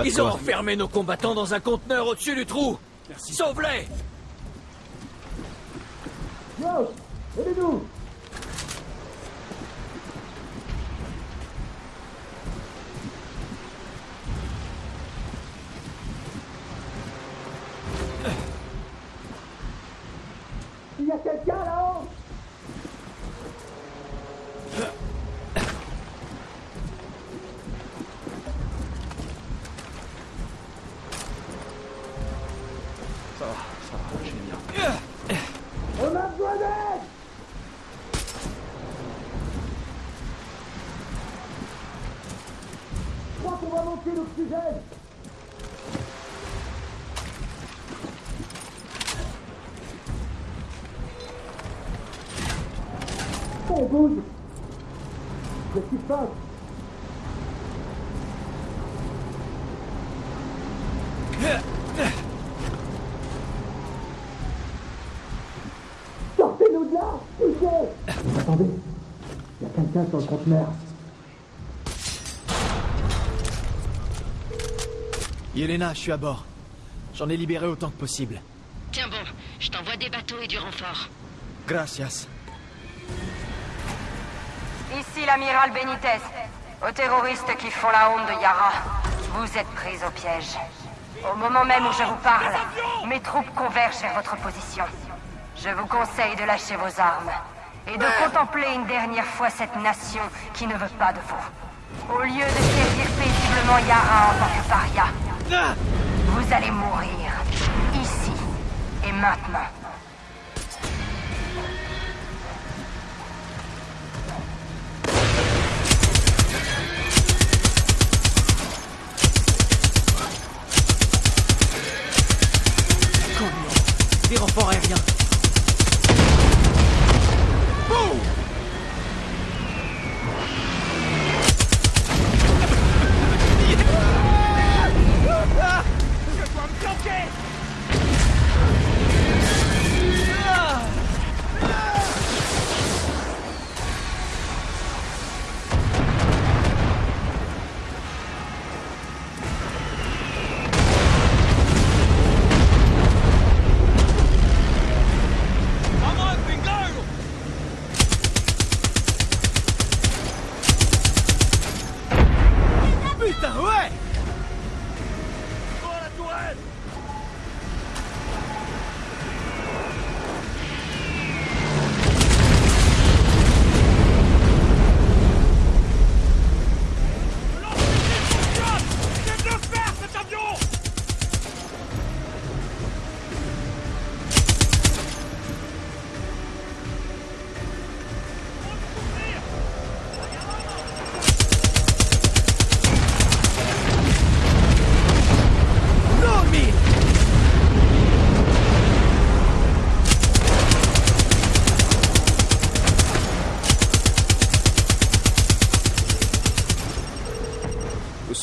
Ils ont enfermé nos combattants dans un conteneur au-dessus du trou. Sauve-les Yo Aidez-nous Il y a quelqu'un là-haut Ça va, ça va, je vais bien. On a besoin d'aide Je crois qu'on va manquer d'oxygène On bouge Qu'est-ce qui se passe Sortez-nous de là Poussez Attendez, il y a quelqu'un sur le conteneur. Yelena, je suis à bord. J'en ai libéré autant que possible. Tiens bon, je t'envoie des bateaux et du renfort. Gracias. Ici l'amiral Benitez. Aux terroristes qui font la honte de Yara, vous êtes pris au piège. Au moment même où je vous parle, mes troupes convergent vers votre position. Je vous conseille de lâcher vos armes et de contempler une dernière fois cette nation qui ne veut pas de vous. Au lieu de servir paisiblement Yara en tant que paria, vous allez mourir ici et maintenant. Des renforts aériens.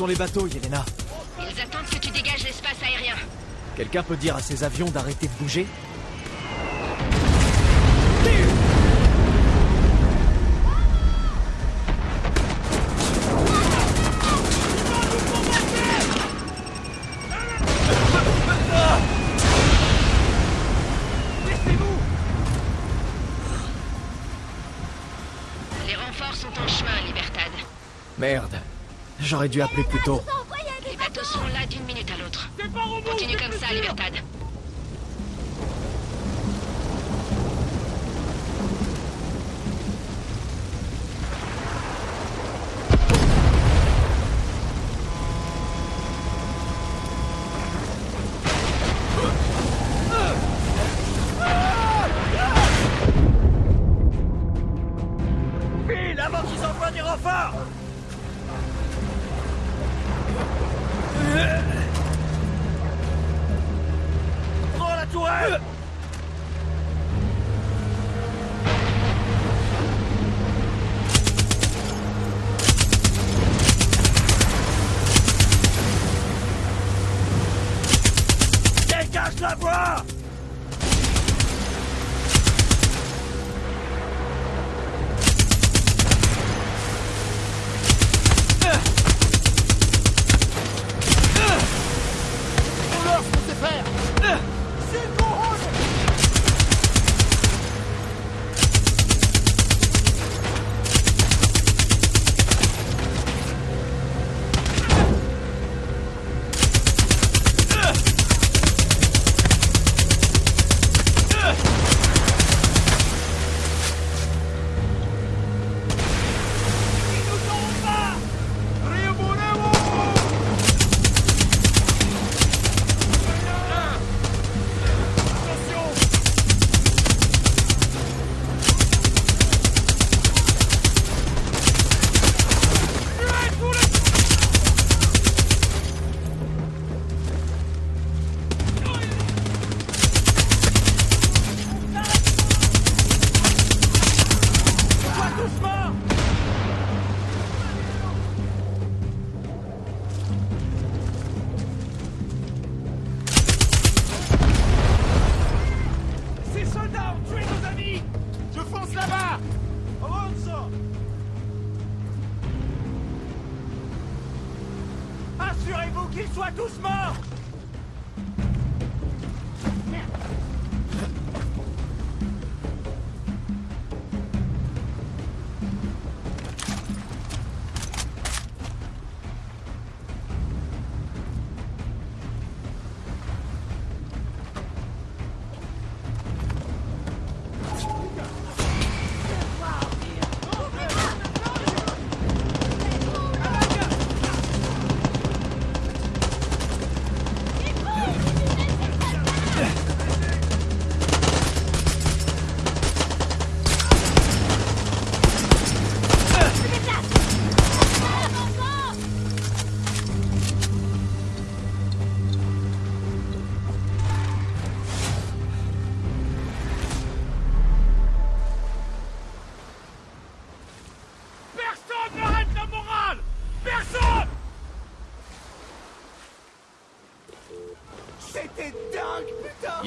Sont les bateaux, Yelena Ils attendent que tu dégages l'espace aérien. Quelqu'un peut dire à ces avions d'arrêter de bouger J'aurais dû appeler plus tôt. Bruh.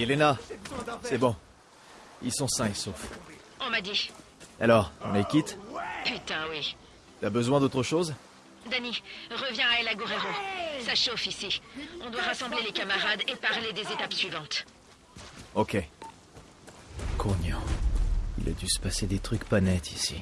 Yelena, verre. c'est bon. Ils sont sains et saufs. On m'a dit. Alors, on les quitte Putain, oui. T'as besoin d'autre chose? Danny, reviens à El Agorero. Ça chauffe ici. On doit rassembler les camarades et parler des étapes suivantes. Ok. Cognon. Il a dû se passer des trucs pas nets ici.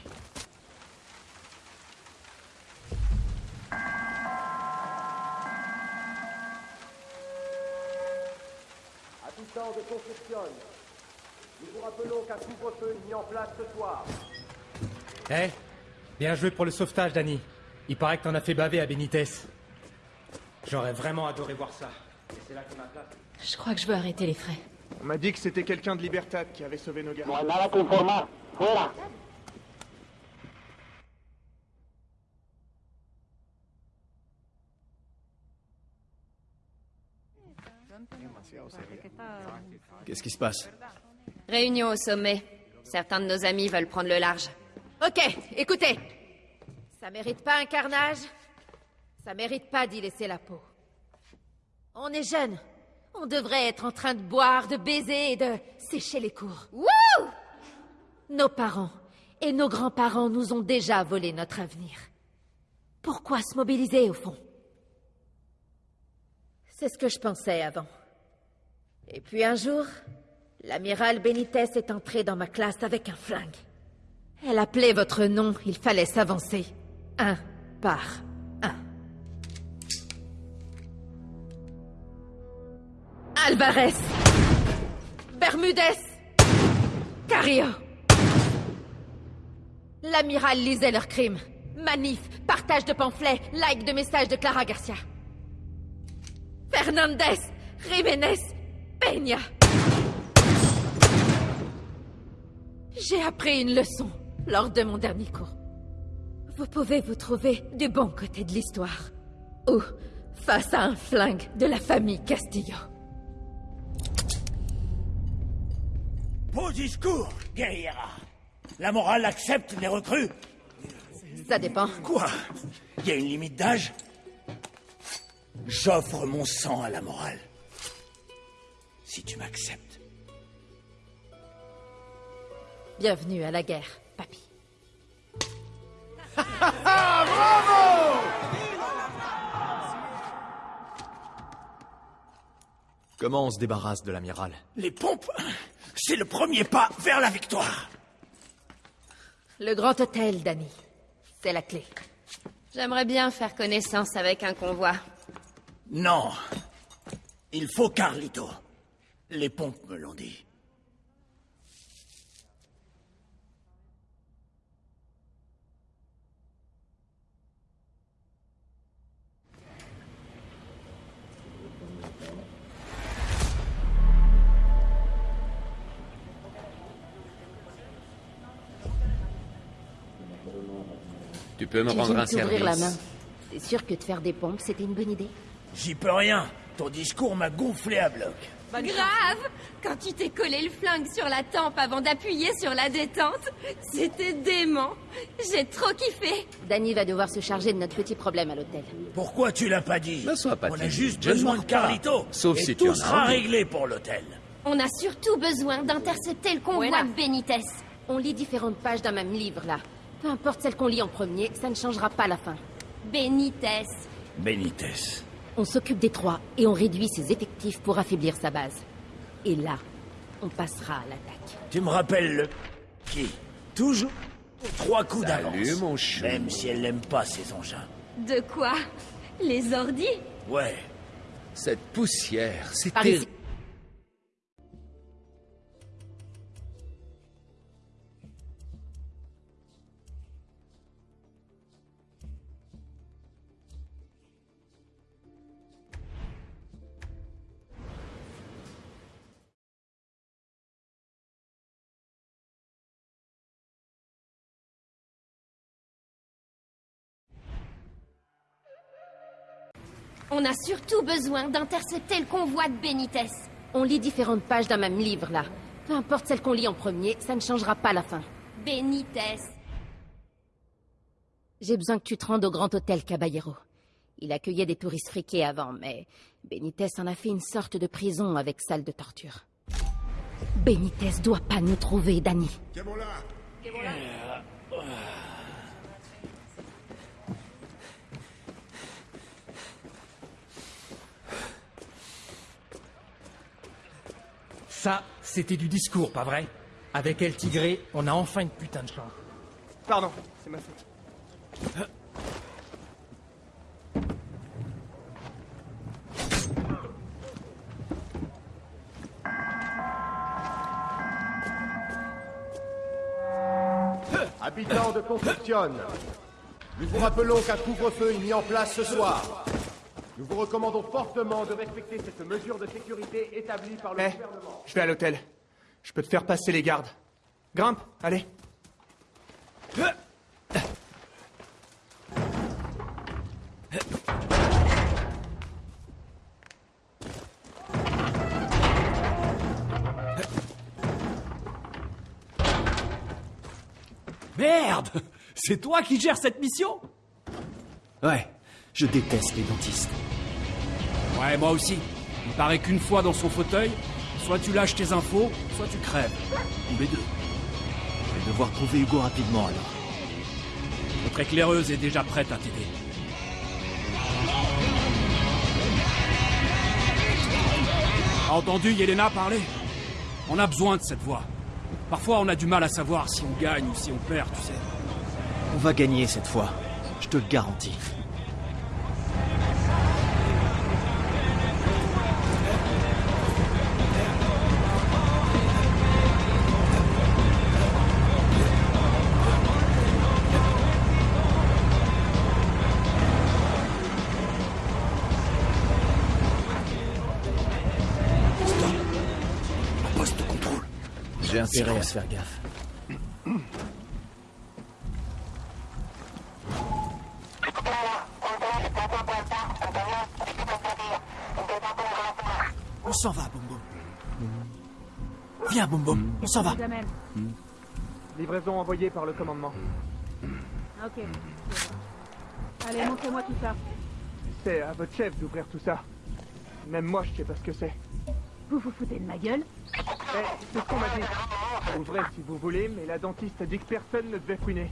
Eh Bien joué pour le sauvetage, Danny. Il paraît que t'en as fait baver à Benitez. J'aurais vraiment adoré voir ça. Et c'est là que ma place. Je crois que je veux arrêter les frais. On m'a dit que c'était quelqu'un de Libertad qui avait sauvé nos gars. Qu'est-ce qui se passe? Réunion au sommet. Certains de nos amis veulent prendre le large. Ok, écoutez. Ça mérite pas un carnage. Ça mérite pas d'y laisser la peau. On est jeunes. On devrait être en train de boire, de baiser et de sécher les cours. Wouh Nos parents et nos grands-parents nous ont déjà volé notre avenir. Pourquoi se mobiliser au fond? C'est ce que je pensais avant. Et puis un jour, l'amiral Benitez est entré dans ma classe avec un flingue. Elle appelait votre nom, il fallait s'avancer. Un par un. Alvarez Bermudez Carrillo L'amiral lisait leurs crimes. Manif, partage de pamphlets, like de messages de Clara Garcia. Fernandez, Jiménez, Peña. J'ai appris une leçon lors de mon dernier cours. Vous pouvez vous trouver du bon côté de l'histoire. Ou face à un flingue de la famille Castillo. Beau discours, guerriera. La morale accepte les recrues Ça dépend. Quoi? Il y a une limite d'âge? J'offre mon sang à la morale. Si tu m'acceptes. Bienvenue à la guerre, papy. Ah, bravo Comment on se débarrasse de l'amiral? Les pompes, c'est le premier pas vers la victoire. Le grand hôtel, Danny. C'est la clé. J'aimerais bien faire connaissance avec un convoi. Non. Il faut Carlito. Les pompes me l'ont dit. Tu peux me Tu rendre un service la main. T'es sûr que de faire des pompes, c'était une bonne idée J'y peux rien. Ton discours m'a gonflé à bloc. Grave Quand tu t'es collé le flingue sur la tempe avant d'appuyer sur la détente, c'était dément. J'ai trop kiffé. Danny va devoir se charger de notre petit problème à l'hôtel. Pourquoi tu l'as pas dit Ne sois pas On a juste je besoin de. Carlito. Sauf et si tout tu en as sera réglé pour l'hôtel. On a surtout besoin d'intercepter le convoi Voilà. de Benitez. On lit différentes pages d'un même livre, là. Peu importe celle qu'on lit en premier, ça ne changera pas la fin. Benitez. Benitez. On s'occupe des trois et on réduit ses effectifs pour affaiblir sa base. Et là, on passera à l'attaque. Tu me rappelles le... Qui? Toujours? Trois coups Salut, d'avance. mon chou. Même si elle n'aime pas ces engins. De quoi? Les ordis Ouais. Cette poussière, c'est On a surtout besoin d'intercepter le convoi de Benitez. On lit différentes pages d'un même livre, là. Peu importe celle qu'on lit en premier, ça ne changera pas la fin. Benitez. J'ai besoin que tu te rendes au Grand Hôtel Caballero. Il accueillait des touristes friqués avant, mais Benitez en a fait une sorte de prison avec salle de torture. Benitez doit pas nous trouver, Danny. Ça, c'était du discours, pas vrai? Avec El Tigré, on a enfin une putain de chance. Pardon, c'est ma faute. Habitants de Concepcion, nous vous rappelons qu'un couvre-feu est mis en place ce soir. Nous vous recommandons fortement de respecter cette mesure de sécurité établie par le Eh, gouvernement. je vais à l'hôtel. Je peux te faire passer les gardes. Grimpe, allez. Merde C'est toi qui gères cette mission? Ouais, je déteste les dentistes. Ouais, moi aussi. Il paraît qu'une fois dans son fauteuil, soit tu lâches tes infos, soit tu crèves. Ou les deux. Je vais devoir trouver Hugo rapidement alors. Notre éclaireuse est déjà prête à t'aider. T'as entendu Yelena parler On a besoin de cette voix. Parfois, on a du mal à savoir si on gagne ou si on perd, tu sais. On va gagner cette fois. Je te le garantis. Intérêt à se faire gaffe. On s'en va, Boum Boum. Viens, Boum Boum, on s'en va. Jamais. Livraison envoyée par le commandement. Ok. Allez, montrez-moi tout ça. C'est à votre chef d'ouvrir tout ça. Même moi, je sais pas ce que c'est. Vous vous foutez de ma gueule Eh, c'est ce qu'on m'a dit. Ouvrez si vous voulez, mais la dentiste a dit que personne ne devait fouiner.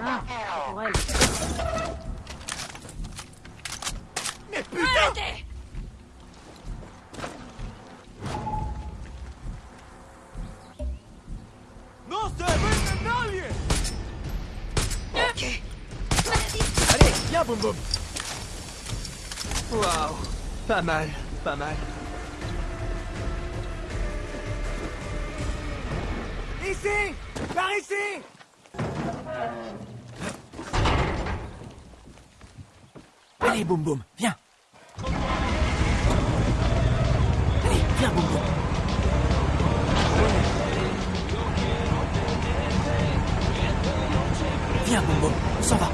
Ah, pour elle. Mais putain Non se vende nadie Ok. Allez, viens, Boum Boum Waouh. Pas mal, pas mal. Boum Boum, viens. Allez, viens, Boum Boum. Viens, Boum Boum, s'en va.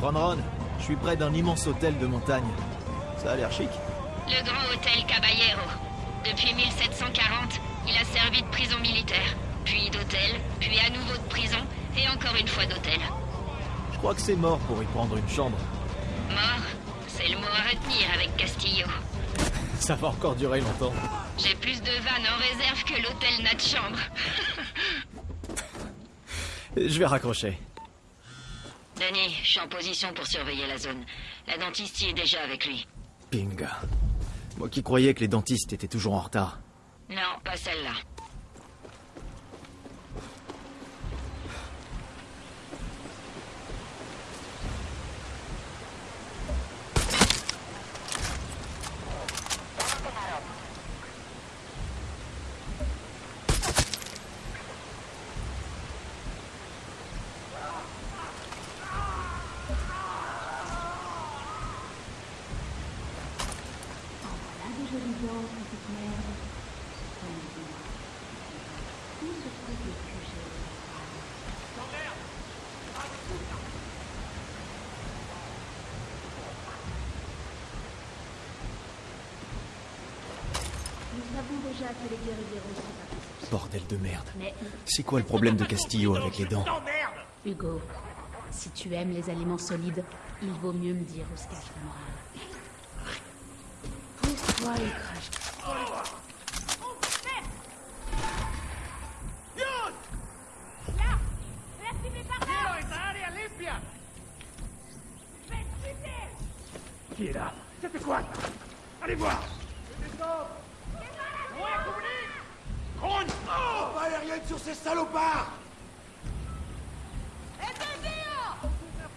Ron, je suis près d'un immense hôtel de montagne. Ça a l'air chic. Le Grand Hôtel Caballero. Depuis 1740, il a servi de prison militaire, puis d'hôtel, puis à nouveau de prison, et encore une fois d'hôtel. Je crois que c'est mort pour y prendre une chambre. Mort, c'est le mot à retenir avec Castillo. Ça va encore durer longtemps. J'ai plus de vannes en réserve que l'hôtel n'a de chambre. Je vais raccrocher. Danny, je suis en position pour surveiller la zone. La dentiste y est déjà avec lui. Pinga. Moi qui croyais que les dentistes étaient toujours en retard. Non, pas celle-là. Nous savons déjà que les guerriers aussi Bordel de merde. Mais C'est quoi le problème de Castillo avec les dents Hugo, si tu aimes les aliments solides, il vaut mieux me dire où se cache la morale. Pourquoi il crache Qui est là? C'était quoi? Allez voir Oh Pas aérienne sur ces salopards.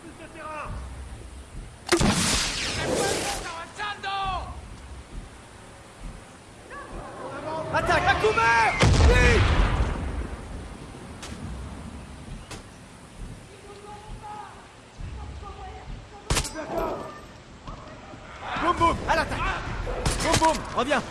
Plus de terrain Attaque à couvert Vite Boum boum, à l'attaque. Boum boum, reviens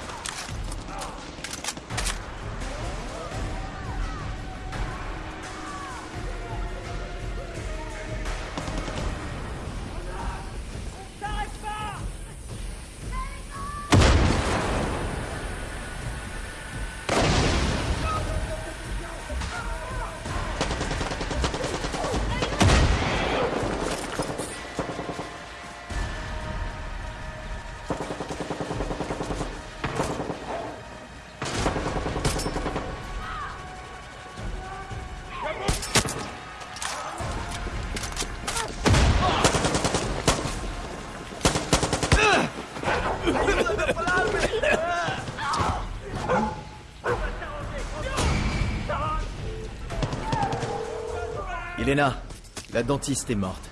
la dentiste est morte.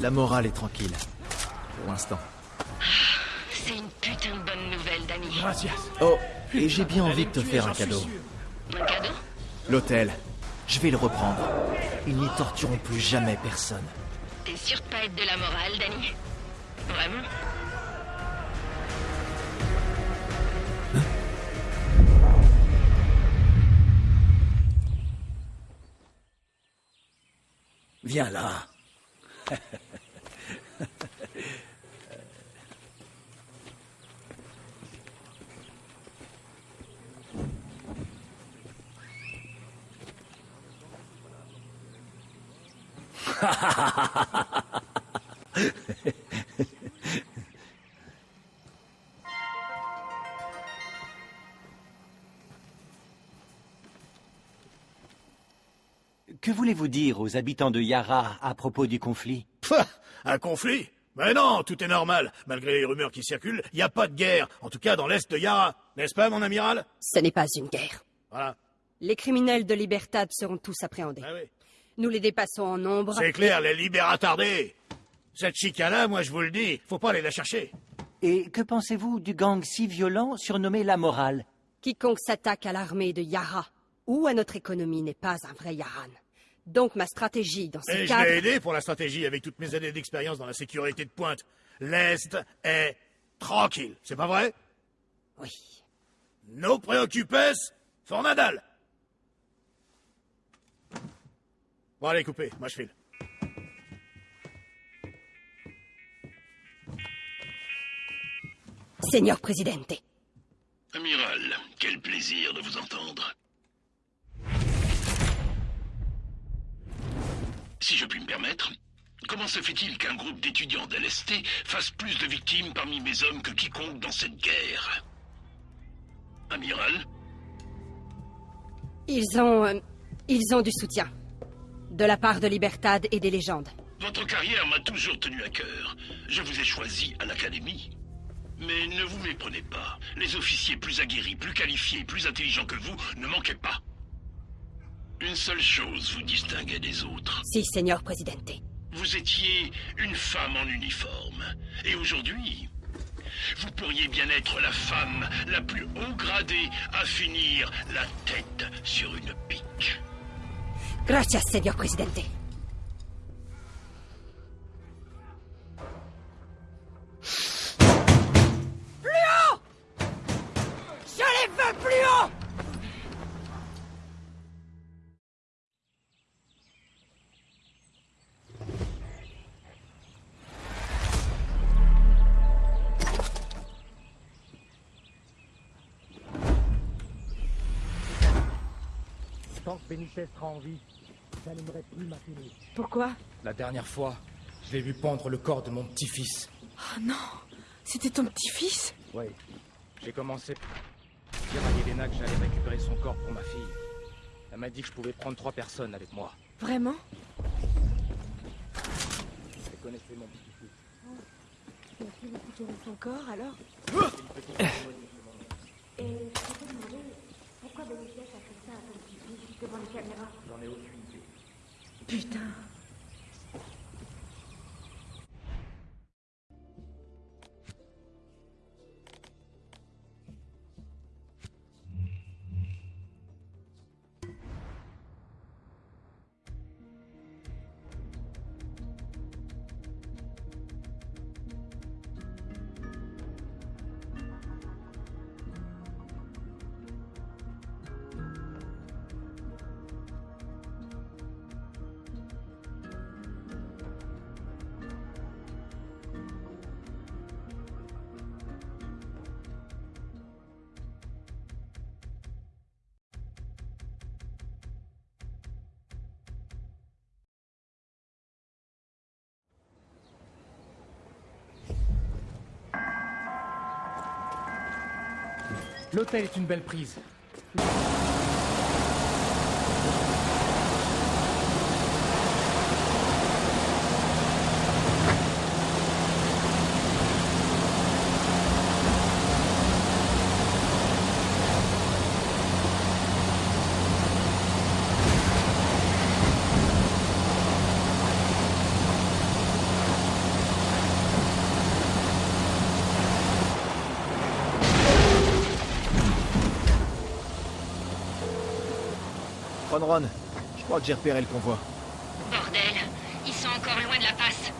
La morale est tranquille. Pour l'instant. C'est une putain de bonne nouvelle, Danny. Oh, et j'ai bien envie de te faire un cadeau. Un cadeau? L'hôtel. Je vais le reprendre. Ils n'y tortureront plus jamais personne. T'es sûr de pas être de la morale, Danny Vraiment? Viens là. Voulez-vous dire aux habitants de Yara à propos du conflit? Pah Un conflit? Mais non, tout est normal. Malgré les rumeurs qui circulent, il n'y a pas de guerre. En tout cas, dans l'est de Yara. N'est-ce pas, mon amiral? Ce n'est pas une guerre. Voilà. Les criminels de Libertad seront tous appréhendés. Nous les dépassons en nombre. C'est clair, les libères attardés. Cette chica-là, moi je vous le dis, faut pas aller la chercher. Et que pensez-vous du gang si violent surnommé La Morale? Quiconque s'attaque à l'armée de Yara ou à notre économie n'est pas un vrai Yaran. Donc ma stratégie dans ce Et je l'ai aidé pour la stratégie avec toutes mes années d'expérience dans la sécurité de pointe. L'Est est tranquille, c'est pas vrai? Oui. No préoccupes, for Nadal. Bon, allez, coupez, moi je file. Seigneur Presidente, Amiral, quel plaisir de vous entendre. Si je puis me permettre, Comment se fait-il qu'un groupe d'étudiants d'LST fasse plus de victimes parmi mes hommes que quiconque dans cette guerre? Amiral? Ils ont... euh, ils ont du soutien. De la part de Libertad et des légendes. Votre carrière m'a toujours tenu à cœur. Je vous ai choisi à l'Académie. Mais ne vous méprenez pas. Les officiers plus aguerris, plus qualifiés, plus intelligents que vous ne manquaient pas. Une seule chose vous distinguait des autres. Si, Seigneur Presidente. Vous étiez une femme en uniforme. Et aujourd'hui, vous pourriez bien être la femme la plus haut gradée à finir la tête sur une pique. Gracias, Seigneur Presidente. Sera en vie, j'allumerai plus ma télé. Pourquoi? La dernière fois, je l'ai vu pendre le corps de mon petit-fils. Oh non C'était ton petit-fils? Oui. J'ai commencé à dire à Yelena que j'allais récupérer son corps pour ma fille. Elle m'a dit que je pouvais prendre trois personnes avec moi. Vraiment? Elle connaissait mon petit-fils. Tu as pu récupérer son corps alors? Et je peux te demander pourquoi a fait ça à ton petit-fils devant les caméras J'en ai aucune idée. Putain L'hôtel est une belle prise. Je crois que j'ai repéré le convoi. Bordel, ils sont encore loin de la passe.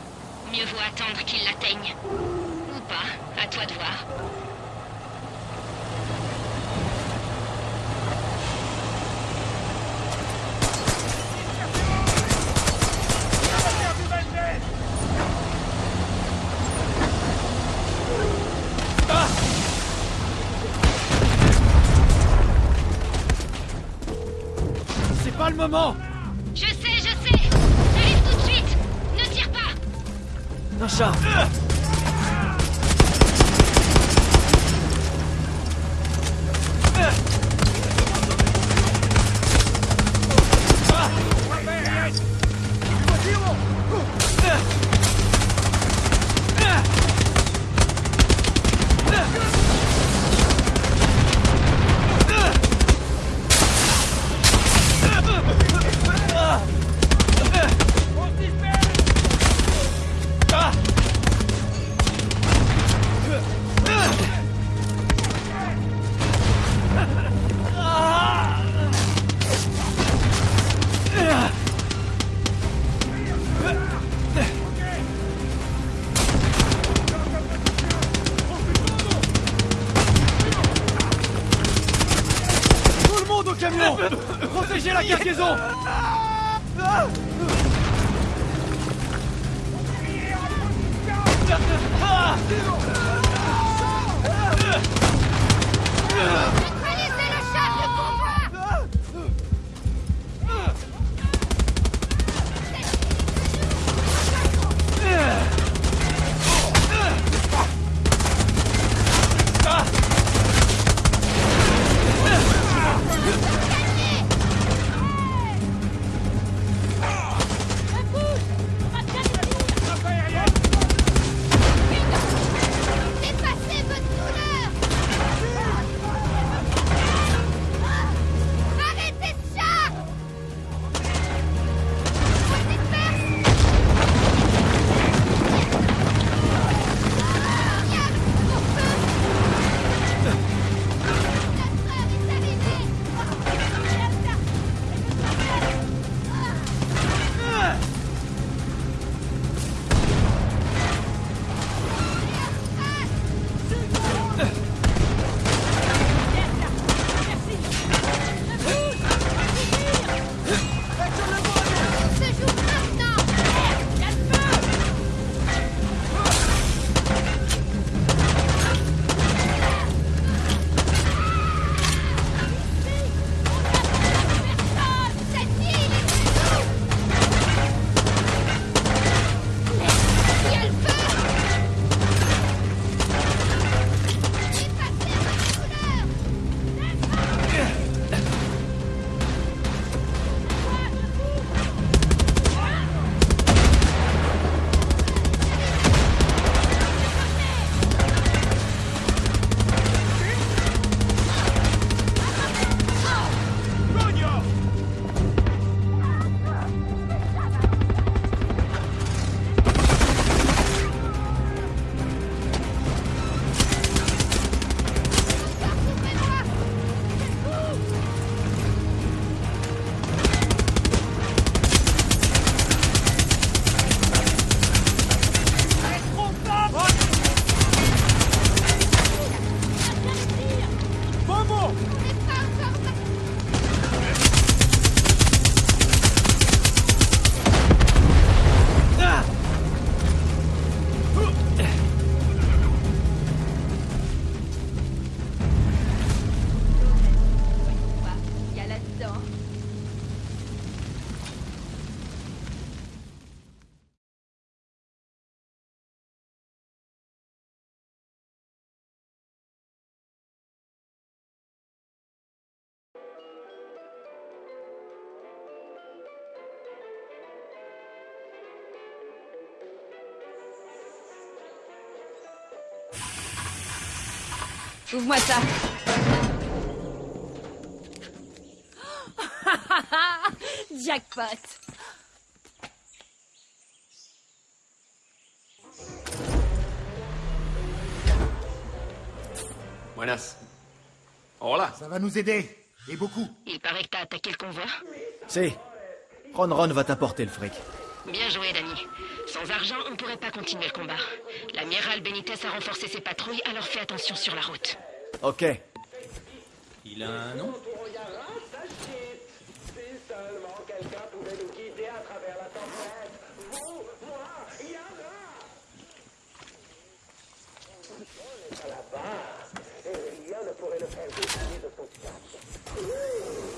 Mieux vaut attendre qu'ils l'atteignent. Ou pas, à toi de voir. Moment. Je sais, je sais. J'arrive tout de suite. Ne tire pas. Nacha Tout Ouvre-moi ça. Jackpot. Buenas. Hola. Ça va nous aider. Et beaucoup. Il paraît que t'as attaqué le convoi. Si. Ron Ron va t'apporter le fric. Bien joué, Danny. Sans argent, on ne pourrait pas continuer le combat. L'amiral Benitez a renforcé ses patrouilles, alors fais attention sur la route. Ok. Il a un nom Ce message est approuvé par le ministère de la